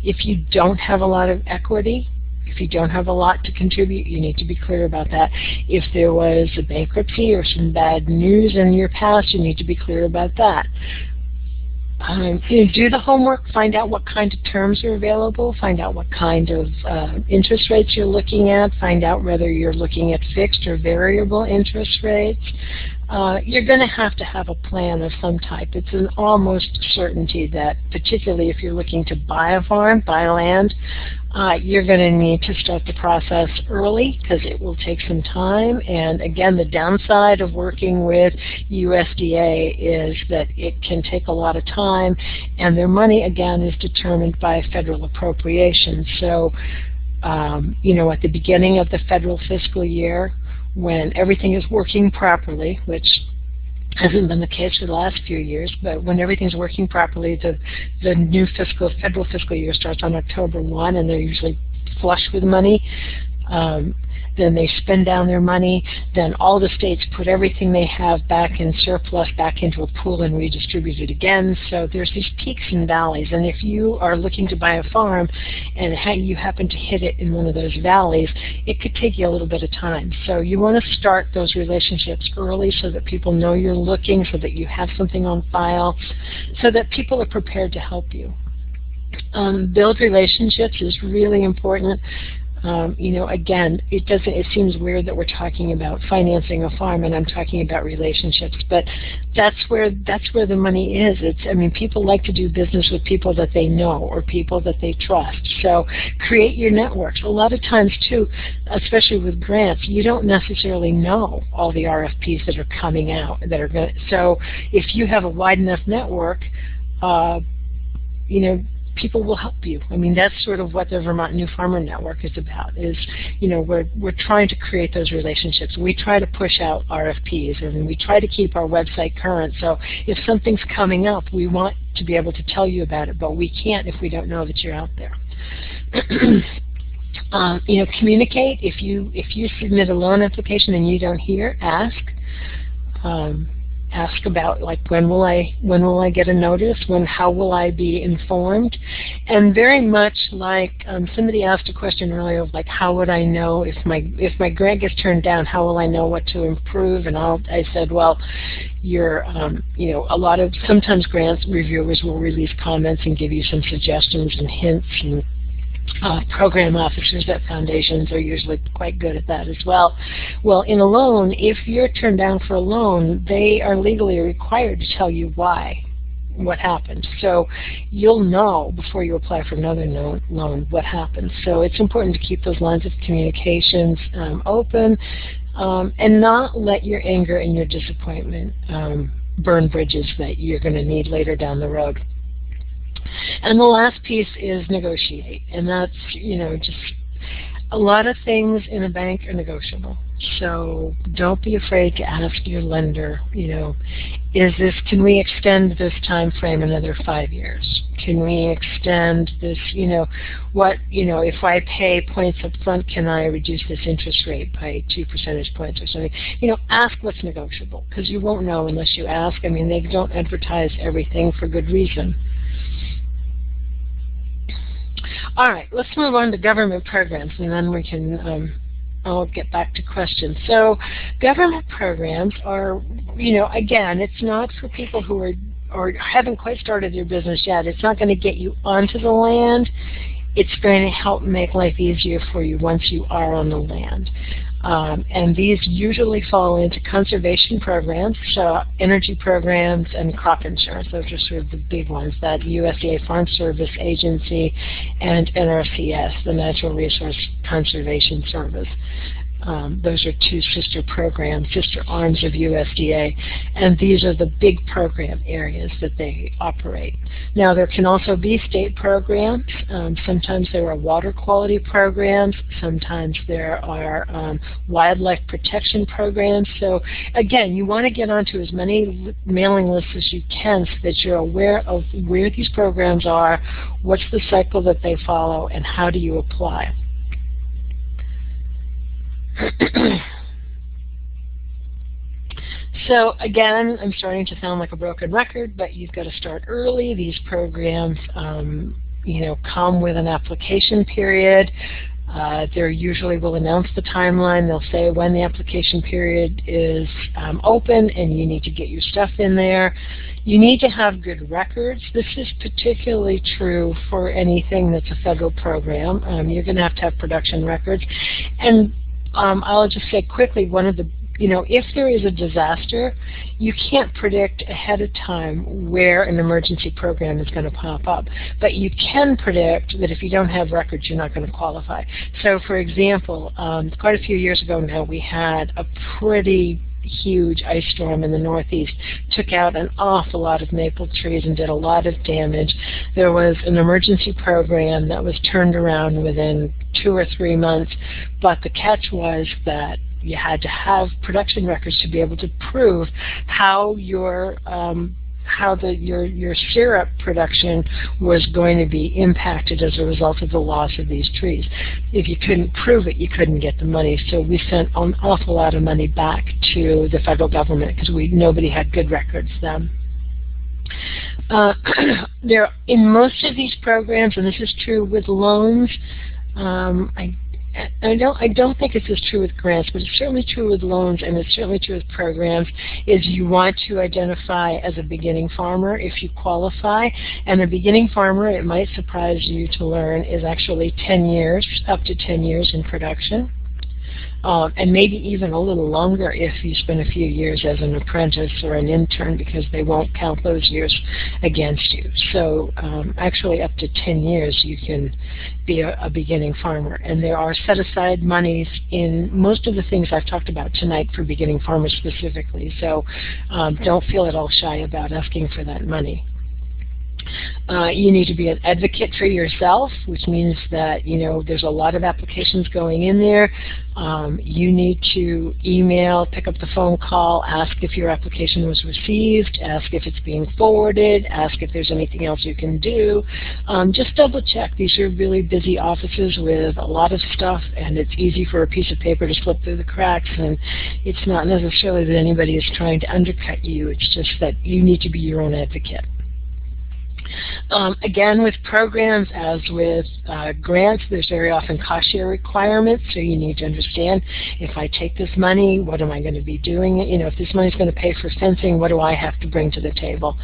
if you don't have a lot of equity, if you don't have a lot to contribute, you need to be clear about that. If there was a bankruptcy or some bad news in your past, you need to be clear about that. Um, you know, do the homework, find out what kind of terms are available, find out what kind of uh, interest rates you're looking at, find out whether you're looking at fixed or variable interest rates. Uh, you're going to have to have a plan of some type. It's an almost certainty that, particularly if you're looking to buy a farm, buy land, uh, you're going to need to start the process early because it will take some time. And again, the downside of working with USDA is that it can take a lot of time, and their money, again, is determined by federal appropriations. So, um, you know, at the beginning of the federal fiscal year, when everything is working properly, which hasn't been the case for the last few years, but when everything's working properly, the, the new fiscal, federal fiscal year starts on October 1 and they're usually flush with money. Um, then they spend down their money, then all the states put everything they have back in surplus back into a pool and redistribute it again. So there's these peaks and valleys, and if you are looking to buy a farm and you happen to hit it in one of those valleys, it could take you a little bit of time. So you want to start those relationships early so that people know you're looking, so that you have something on file, so that people are prepared to help you. Um, build relationships is really important. Um, you know, again, it doesn't. It seems weird that we're talking about financing a farm, and I'm talking about relationships. But that's where that's where the money is. It's. I mean, people like to do business with people that they know or people that they trust. So create your networks. A lot of times, too, especially with grants, you don't necessarily know all the RFPs that are coming out that are going. So if you have a wide enough network. Uh, you know, people will help you. I mean, that's sort of what the Vermont New Farmer Network is about. Is you know we're we're trying to create those relationships. We try to push out RFPs, and we try to keep our website current. So if something's coming up, we want to be able to tell you about it, but we can't if we don't know that you're out there. um, you know, communicate. If you if you submit a loan application and you don't hear, ask. Um, ask about like when will I when will I get a notice? When how will I be informed? And very much like um, somebody asked a question earlier of like how would I know if my if my grant gets turned down how will I know what to improve? And I'll, I said well you're um, you know a lot of sometimes grants reviewers will release comments and give you some suggestions and hints and uh, program officers at foundations are usually quite good at that as well. Well, in a loan, if you're turned down for a loan, they are legally required to tell you why, what happened. So you'll know before you apply for another loan what happened. So it's important to keep those lines of communications um, open um, and not let your anger and your disappointment um, burn bridges that you're going to need later down the road. And the last piece is negotiate. And that's, you know, just a lot of things in a bank are negotiable. So don't be afraid to ask your lender, you know, is this, can we extend this time frame another five years? Can we extend this, you know, what, you know, if I pay points up front, can I reduce this interest rate by two percentage points or something? You know, ask what's negotiable because you won't know unless you ask. I mean, they don't advertise everything for good reason. All right, let's move on to government programs, and then we can um, I'll get back to questions. So government programs are, you know, again, it's not for people who are or haven't quite started their business yet. It's not going to get you onto the land. It's going to help make life easier for you once you are on the land. Um, and these usually fall into conservation programs, so energy programs and crop insurance. Those are sort of the big ones, that USDA Farm Service Agency and NRCS, the Natural Resource Conservation Service. Um, those are two sister programs, sister arms of USDA, and these are the big program areas that they operate. Now there can also be state programs. Um, sometimes there are water quality programs. Sometimes there are um, wildlife protection programs. So again, you want to get onto as many mailing lists as you can so that you're aware of where these programs are, what's the cycle that they follow, and how do you apply. so again, I'm starting to sound like a broken record, but you've got to start early. These programs, um, you know, come with an application period. Uh, they usually will announce the timeline. They'll say when the application period is um, open and you need to get your stuff in there. You need to have good records. This is particularly true for anything that's a federal program. Um, you're going to have to have production records. And um, I'll just say quickly, one of the you know, if there is a disaster, you can't predict ahead of time where an emergency program is going to pop up. But you can predict that if you don't have records, you're not going to qualify. So, for example, um, quite a few years ago now, we had a pretty huge ice storm in the northeast took out an awful lot of maple trees and did a lot of damage. There was an emergency program that was turned around within two or three months, but the catch was that you had to have production records to be able to prove how your um, how the, your, your syrup production was going to be impacted as a result of the loss of these trees. If you couldn't prove it, you couldn't get the money. So we sent an awful lot of money back to the federal government because we nobody had good records then. Uh, there, in most of these programs, and this is true with loans, um, I I don't I don't think this is true with grants, but it's certainly true with loans and it's certainly true with programs, is you want to identify as a beginning farmer if you qualify. And a beginning farmer, it might surprise you to learn, is actually 10 years, up to 10 years in production um, and maybe even a little longer if you spend a few years as an apprentice or an intern because they won't count those years against you. So um, actually up to 10 years you can be a, a beginning farmer. And there are set-aside monies in most of the things I've talked about tonight for beginning farmers specifically. So um, don't feel at all shy about asking for that money. Uh, you need to be an advocate for yourself, which means that you know there's a lot of applications going in there. Um, you need to email, pick up the phone call, ask if your application was received, ask if it's being forwarded, ask if there's anything else you can do. Um, just double check. These are really busy offices with a lot of stuff, and it's easy for a piece of paper to slip through the cracks. And it's not necessarily that anybody is trying to undercut you. It's just that you need to be your own advocate. Um, again, with programs, as with uh, grants, there's very often cost share requirements, so you need to understand if I take this money, what am I going to be doing? You know, if this money is going to pay for fencing, what do I have to bring to the table?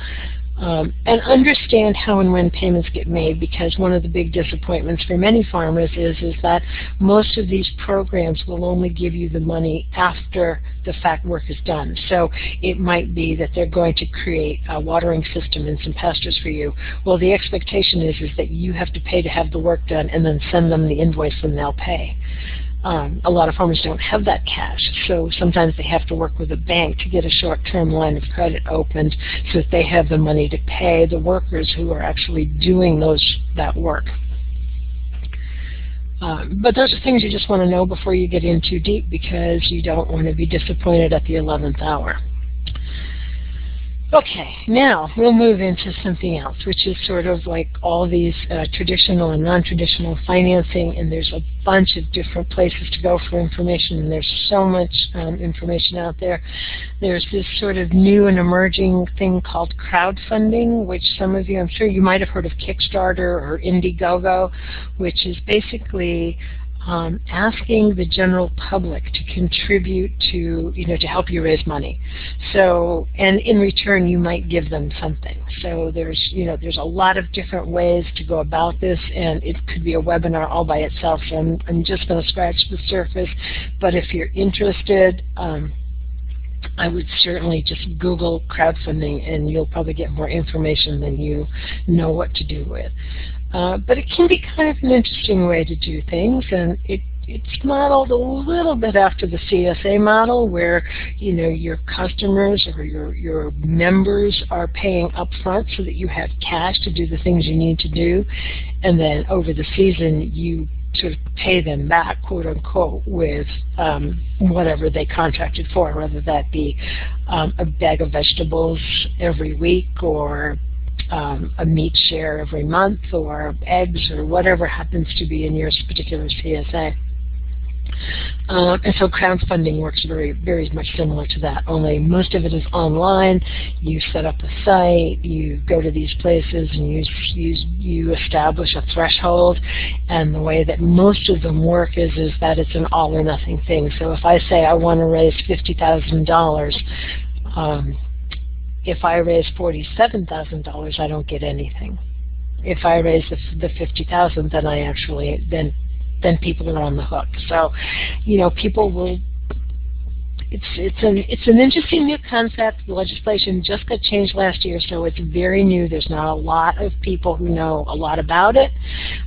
Um, and understand how and when payments get made because one of the big disappointments for many farmers is, is that most of these programs will only give you the money after the fact work is done. So it might be that they're going to create a watering system and some pastures for you. Well, the expectation is, is that you have to pay to have the work done and then send them the invoice and they'll pay. Um, a lot of farmers don't have that cash, so sometimes they have to work with a bank to get a short-term line of credit opened so that they have the money to pay the workers who are actually doing those that work. Um, but those are things you just want to know before you get in too deep because you don't want to be disappointed at the 11th hour. Okay, now we'll move into something else, which is sort of like all these uh, traditional and non-traditional financing, and there's a bunch of different places to go for information, and there's so much um, information out there. There's this sort of new and emerging thing called crowdfunding, which some of you, I'm sure you might have heard of Kickstarter or Indiegogo, which is basically um, asking the general public to contribute to, you know, to help you raise money. So, and in return, you might give them something. So there's, you know, there's a lot of different ways to go about this, and it could be a webinar all by itself. I'm, I'm just going to scratch the surface. But if you're interested, um, I would certainly just Google crowdfunding and you'll probably get more information than you know what to do with. Uh, but it can be kind of an interesting way to do things, and it it's modeled a little bit after the CSA model where, you know, your customers or your, your members are paying upfront so that you have cash to do the things you need to do. And then over the season, you sort of pay them back, quote unquote, with um, whatever they contracted for, whether that be um, a bag of vegetables every week or um, a meat share every month or eggs or whatever happens to be in your particular CSA. Uh, and so crowdfunding works very, very much similar to that, only most of it is online. You set up a site, you go to these places, and you, you, you establish a threshold. And the way that most of them work is, is that it's an all or nothing thing. So if I say I want to raise $50,000, um, if I raise $47,000, I don't get anything. If I raise the, the 50,000, then I actually then then people are on the hook. So, you know, people will it's it's an it's an interesting new concept. The legislation just got changed last year, so it's very new. There's not a lot of people who know a lot about it,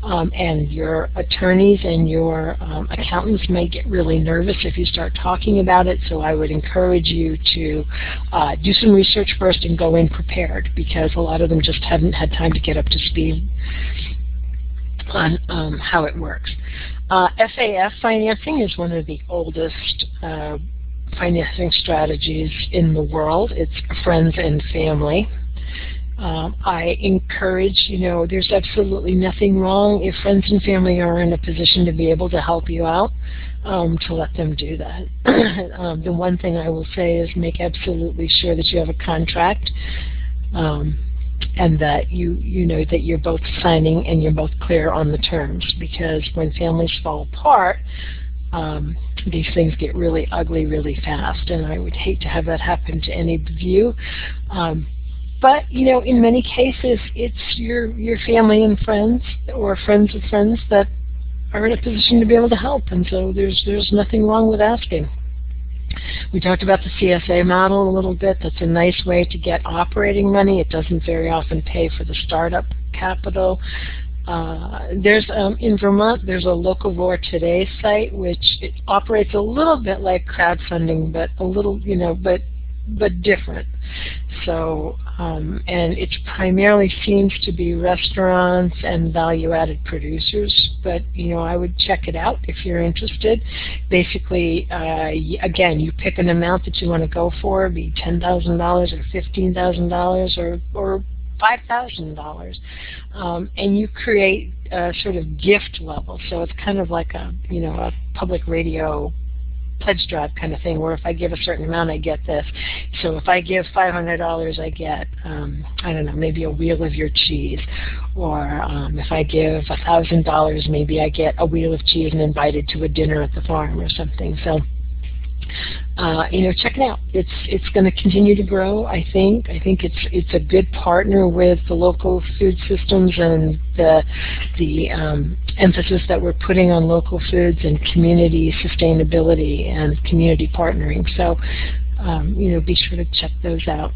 um, and your attorneys and your um, accountants may get really nervous if you start talking about it. So I would encourage you to uh, do some research first and go in prepared, because a lot of them just haven't had time to get up to speed on um, how it works. Uh, FAF financing is one of the oldest uh, financing strategies in the world. It's friends and family. Um, I encourage, you know, there's absolutely nothing wrong if friends and family are in a position to be able to help you out, um, to let them do that. um, the one thing I will say is make absolutely sure that you have a contract um, and that you, you know that you're both signing and you're both clear on the terms because when families fall apart, um, these things get really ugly really fast, and I would hate to have that happen to any of you. Um, but you know, in many cases, it's your your family and friends, or friends of friends that are in a position to be able to help, and so there's there's nothing wrong with asking. We talked about the CSA model a little bit. That's a nice way to get operating money. It doesn't very often pay for the startup capital. Uh, there's um, in Vermont there's a Locavore Today site which operates a little bit like crowdfunding, but a little you know, but but different. So um, and it primarily seems to be restaurants and value-added producers. But you know, I would check it out if you're interested. Basically, uh, again, you pick an amount that you want to go for, be ten thousand dollars or fifteen thousand dollars or or $5,000. Um, and you create a sort of gift level. So it's kind of like a, you know, a public radio pledge drive kind of thing where if I give a certain amount I get this. So if I give $500 I get, um, I don't know, maybe a wheel of your cheese. Or um, if I give a $1,000 maybe I get a wheel of cheese and invited to a dinner at the farm or something. So uh, you know, check it out. It's it's going to continue to grow. I think. I think it's it's a good partner with the local food systems and the the um, emphasis that we're putting on local foods and community sustainability and community partnering. So, um, you know, be sure to check those out.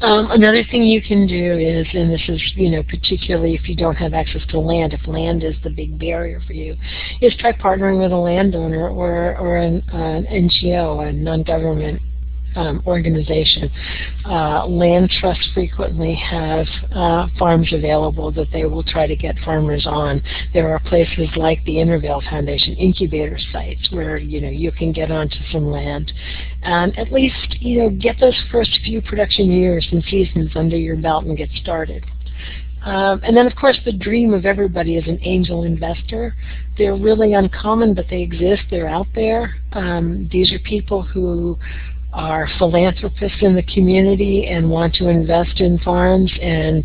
Um, another thing you can do is, and this is, you know, particularly if you don't have access to land, if land is the big barrier for you, is try partnering with a landowner or, or an, an NGO, a non-government um, organization. Uh, land trusts frequently have uh, farms available that they will try to get farmers on. There are places like the Intervale Foundation incubator sites where you know you can get onto some land and at least you know get those first few production years and seasons under your belt and get started. Um, and then, of course, the dream of everybody is an angel investor. They're really uncommon, but they exist. They're out there. Um, these are people who are philanthropists in the community and want to invest in farms and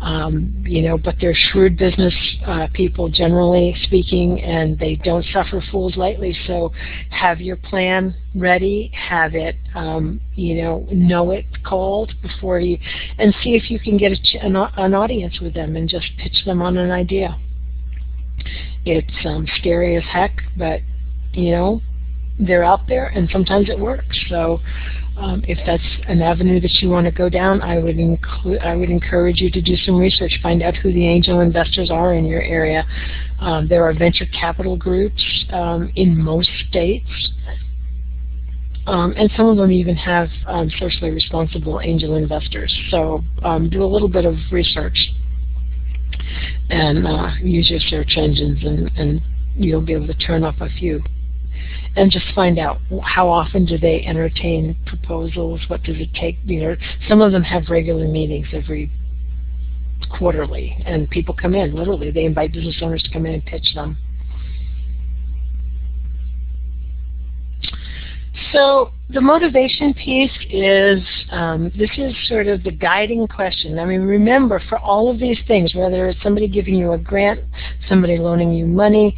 um, you know but they're shrewd business uh, people generally speaking and they don't suffer fools lightly. So have your plan ready have it um, you know know it cold before you and see if you can get a, an, an audience with them and just pitch them on an idea. It's um, scary as heck but you know they're out there and sometimes it works. So um, if that's an avenue that you want to go down, I would include I would encourage you to do some research, find out who the angel investors are in your area, Um, there are venture capital groups um, in most states. Um, and some of them even have um, socially responsible angel investors. So um, do a little bit of research and uh, use your search engines and, and you'll be able to turn off a few. And just find out how often do they entertain proposals, what does it take, you know, some of them have regular meetings every quarterly and people come in, literally, they invite business owners to come in and pitch them. So the motivation piece is, um, this is sort of the guiding question. I mean, remember, for all of these things, whether it's somebody giving you a grant, somebody loaning you money,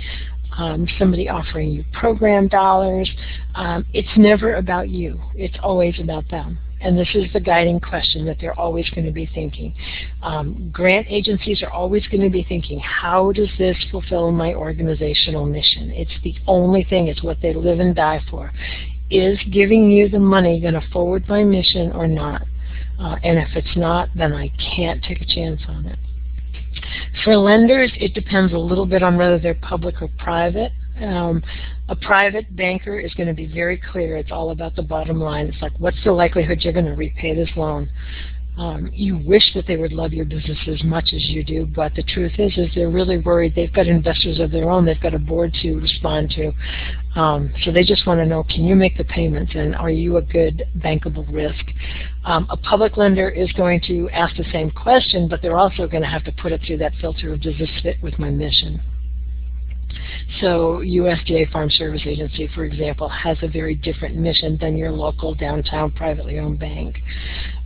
um, somebody offering you program dollars, um, it's never about you. It's always about them. And this is the guiding question that they're always going to be thinking. Um, grant agencies are always going to be thinking, how does this fulfill my organizational mission? It's the only thing, it's what they live and die for is giving you the money going to forward my mission or not? Uh, and if it's not, then I can't take a chance on it. For lenders, it depends a little bit on whether they're public or private. Um, a private banker is going to be very clear. It's all about the bottom line. It's like, what's the likelihood you're going to repay this loan? Um, you wish that they would love your business as much as you do, but the truth is, is they're really worried. They've got investors of their own. They've got a board to respond to. Um, so they just want to know, can you make the payments, and are you a good bankable risk? Um, a public lender is going to ask the same question, but they're also going to have to put it through that filter of, does this fit with my mission? So USDA Farm Service Agency, for example, has a very different mission than your local downtown privately owned bank.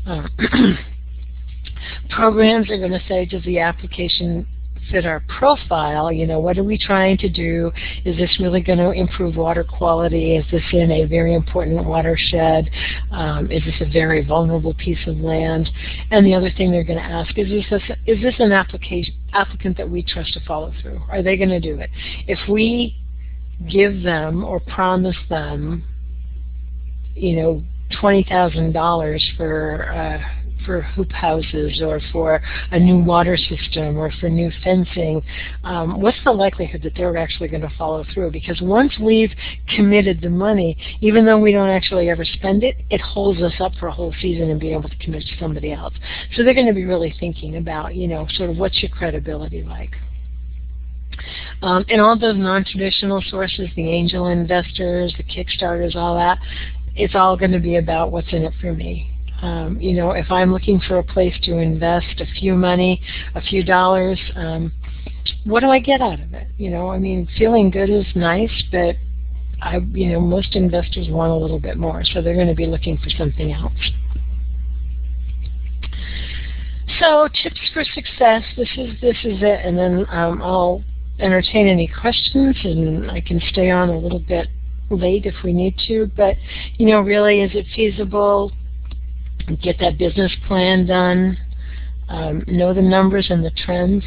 Uh, programs are going to say, does the application fit our profile? You know, what are we trying to do? Is this really going to improve water quality? Is this in a very important watershed? Um, is this a very vulnerable piece of land? And the other thing they're going to ask is, is this, is this an application, applicant that we trust to follow through? Are they going to do it? If we give them or promise them, you know, $20,000 for uh, for hoop houses or for a new water system or for new fencing, um, what's the likelihood that they're actually going to follow through? Because once we've committed the money, even though we don't actually ever spend it, it holds us up for a whole season and being able to commit to somebody else. So they're going to be really thinking about, you know, sort of what's your credibility like. Um, and all those non-traditional sources, the angel investors, the Kickstarters, all that, it's all going to be about what's in it for me. Um, you know, if I'm looking for a place to invest a few money, a few dollars, um, what do I get out of it? You know, I mean, feeling good is nice, but I, you know, most investors want a little bit more, so they're going to be looking for something else. So tips for success. This is this is it, and then um, I'll entertain any questions, and I can stay on a little bit late if we need to. But you know, really, is it feasible? Get that business plan done. Um, know the numbers and the trends.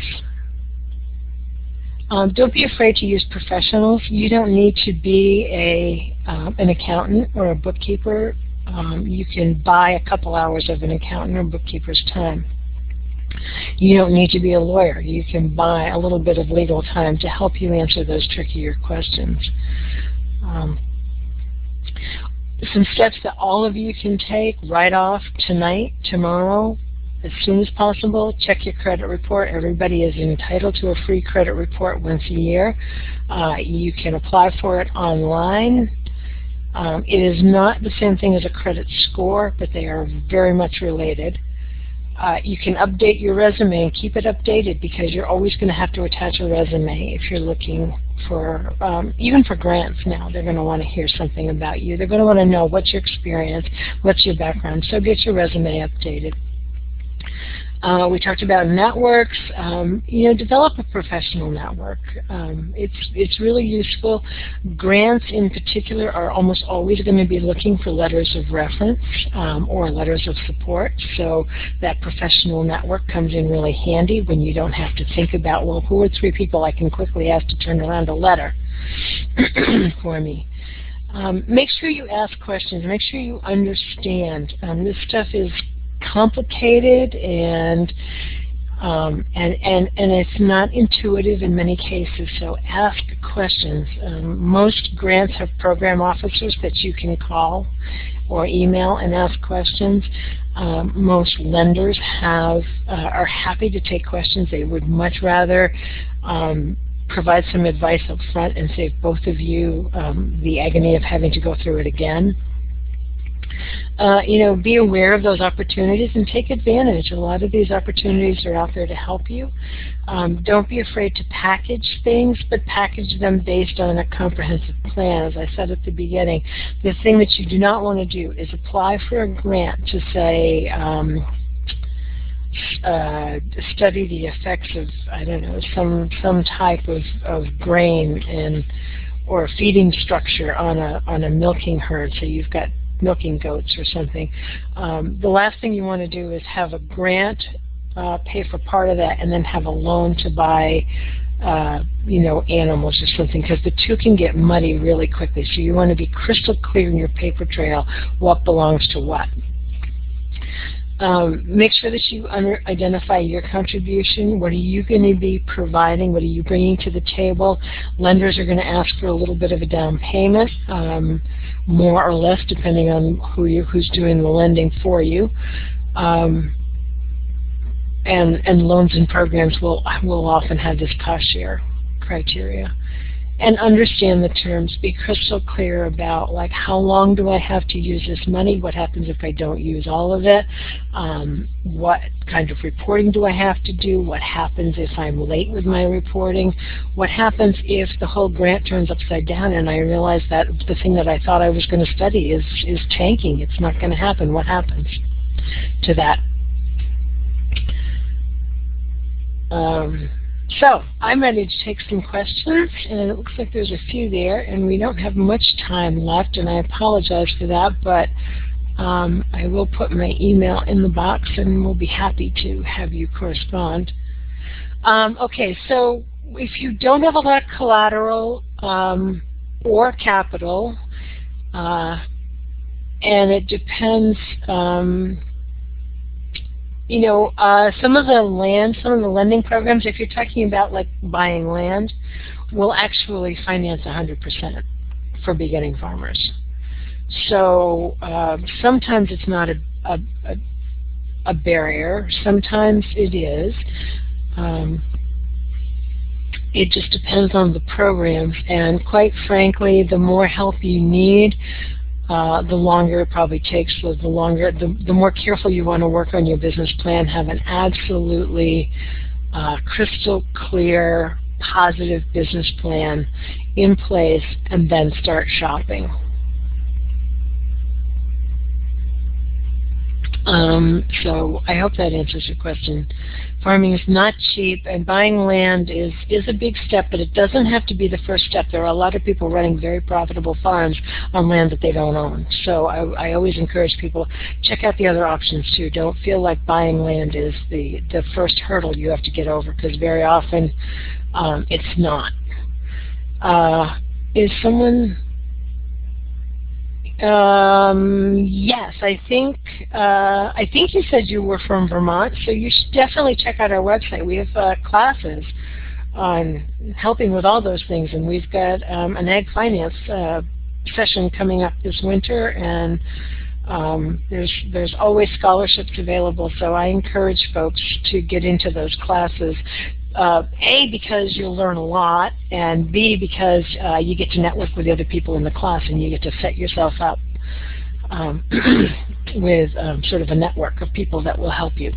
Um, don't be afraid to use professionals. You don't need to be a uh, an accountant or a bookkeeper. Um, you can buy a couple hours of an accountant or bookkeeper's time. You don't need to be a lawyer. You can buy a little bit of legal time to help you answer those trickier questions. Um, some steps that all of you can take right off tonight, tomorrow, as soon as possible. Check your credit report. Everybody is entitled to a free credit report once a year. Uh, you can apply for it online. Um, it is not the same thing as a credit score, but they are very much related. Uh, you can update your resume and keep it updated because you're always going to have to attach a resume if you're looking for, um, even for grants now, they're going to want to hear something about you. They're going to want to know what's your experience, what's your background, so get your resume updated. Uh, we talked about networks. Um, you know, develop a professional network. Um, it's it's really useful. Grants, in particular, are almost always going to be looking for letters of reference um, or letters of support. So that professional network comes in really handy when you don't have to think about, well, who are three people I can quickly ask to turn around a letter for me. Um, make sure you ask questions. Make sure you understand. Um, this stuff is complicated and Um, and, and, and it's not intuitive in many cases, so ask questions. Um, most grants have program officers that you can call or email and ask questions. Um, most lenders have uh, are happy to take questions. They would much rather um, provide some advice up front and save both of you um, the agony of having to go through it again. Uh, you know, be aware of those opportunities and take advantage. A lot of these opportunities are out there to help you. Um, don't be afraid to package things, but package them based on a comprehensive plan. As I said at the beginning, the thing that you do not want to do is apply for a grant to say, um, uh, study the effects of I don't know some some type of, of grain and or feeding structure on a on a milking herd. So you've got milking goats or something. Um, the last thing you want to do is have a grant uh, pay for part of that and then have a loan to buy uh, you know, animals or something, because the two can get muddy really quickly. So you want to be crystal clear in your paper trail what belongs to what. Um, make sure that you under identify your contribution. What are you going to be providing? What are you bringing to the table? Lenders are going to ask for a little bit of a down payment, um, more or less, depending on who you, who's doing the lending for you. Um, and, and loans and programs will, will often have this cost share criteria and understand the terms. Be crystal clear about like how long do I have to use this money? What happens if I don't use all of it? Um, what kind of reporting do I have to do? What happens if I'm late with my reporting? What happens if the whole grant turns upside down and I realize that the thing that I thought I was going to study is, is tanking? It's not going to happen. What happens to that? Um, so I'm ready to take some questions, and it looks like there's a few there, and we don't have much time left, and I apologize for that, but um, I will put my email in the box, and we'll be happy to have you correspond. Um, okay, so if you don't have a lot of collateral um, or capital, uh, and it depends um, you know, uh, some of the land, some of the lending programs, if you're talking about like buying land, will actually finance 100% for beginning farmers. So uh, sometimes it's not a, a, a, barrier. Sometimes it is. Um, it just depends on the programs. And quite frankly, the more help you need, uh, the longer it probably takes. So the longer, the, the more careful you want to work on your business plan, have an absolutely uh, crystal clear, positive business plan in place, and then start shopping. Um, so I hope that answers your question. Farming is not cheap, and buying land is, is a big step, but it doesn't have to be the first step. There are a lot of people running very profitable farms on land that they don't own. So I, I always encourage people, check out the other options too. Don't feel like buying land is the, the first hurdle you have to get over, because very often um, it's not. Uh, is someone um, yes, I think uh, I think you said you were from Vermont, so you should definitely check out our website. We have uh, classes on helping with all those things, and we've got um, an ag finance uh, session coming up this winter, and um, there's there's always scholarships available. So I encourage folks to get into those classes. Uh, a, because you'll learn a lot, and B, because uh, you get to network with the other people in the class and you get to set yourself up um, with um, sort of a network of people that will help you.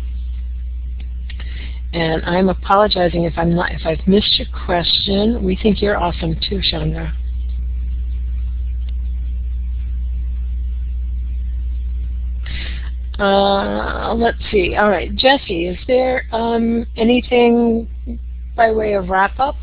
And I'm apologizing if I'm not if I've missed your question. We think you're awesome too, Chandra. Uh, let's see. All right, Jesse, is there um, anything by way of wrap up?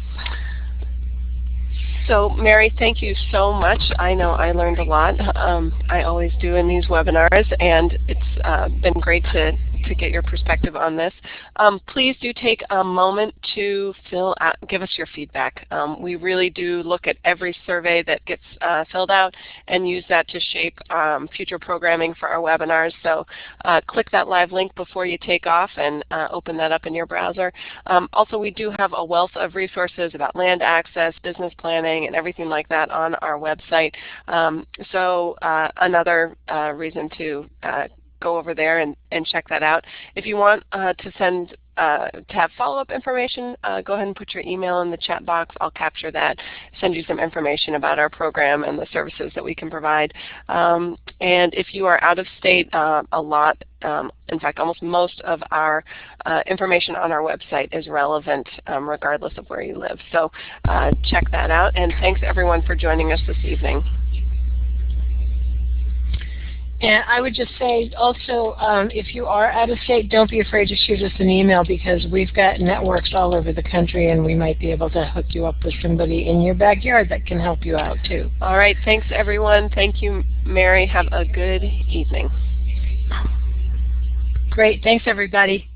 So Mary, thank you so much. I know I learned a lot. Um, I always do in these webinars, and it's uh, been great to to get your perspective on this. Um, please do take a moment to fill out, give us your feedback. Um, we really do look at every survey that gets uh, filled out and use that to shape um, future programming for our webinars. So uh, click that live link before you take off and uh, open that up in your browser. Um, also, we do have a wealth of resources about land access, business planning, and everything like that on our website. Um, so uh, another uh, reason to uh, go over there and, and check that out. If you want uh, to send uh, to have follow-up information, uh, go ahead and put your email in the chat box. I'll capture that, send you some information about our program and the services that we can provide. Um, and if you are out of state, uh, a lot, um, in fact almost most of our uh, information on our website is relevant um, regardless of where you live. So uh, check that out and thanks everyone for joining us this evening. And I would just say also, um, if you are out of state, don't be afraid to shoot us an email because we've got networks all over the country and we might be able to hook you up with somebody in your backyard that can help you out too. All right. Thanks, everyone. Thank you, Mary. Have a good evening. Great. Thanks, everybody.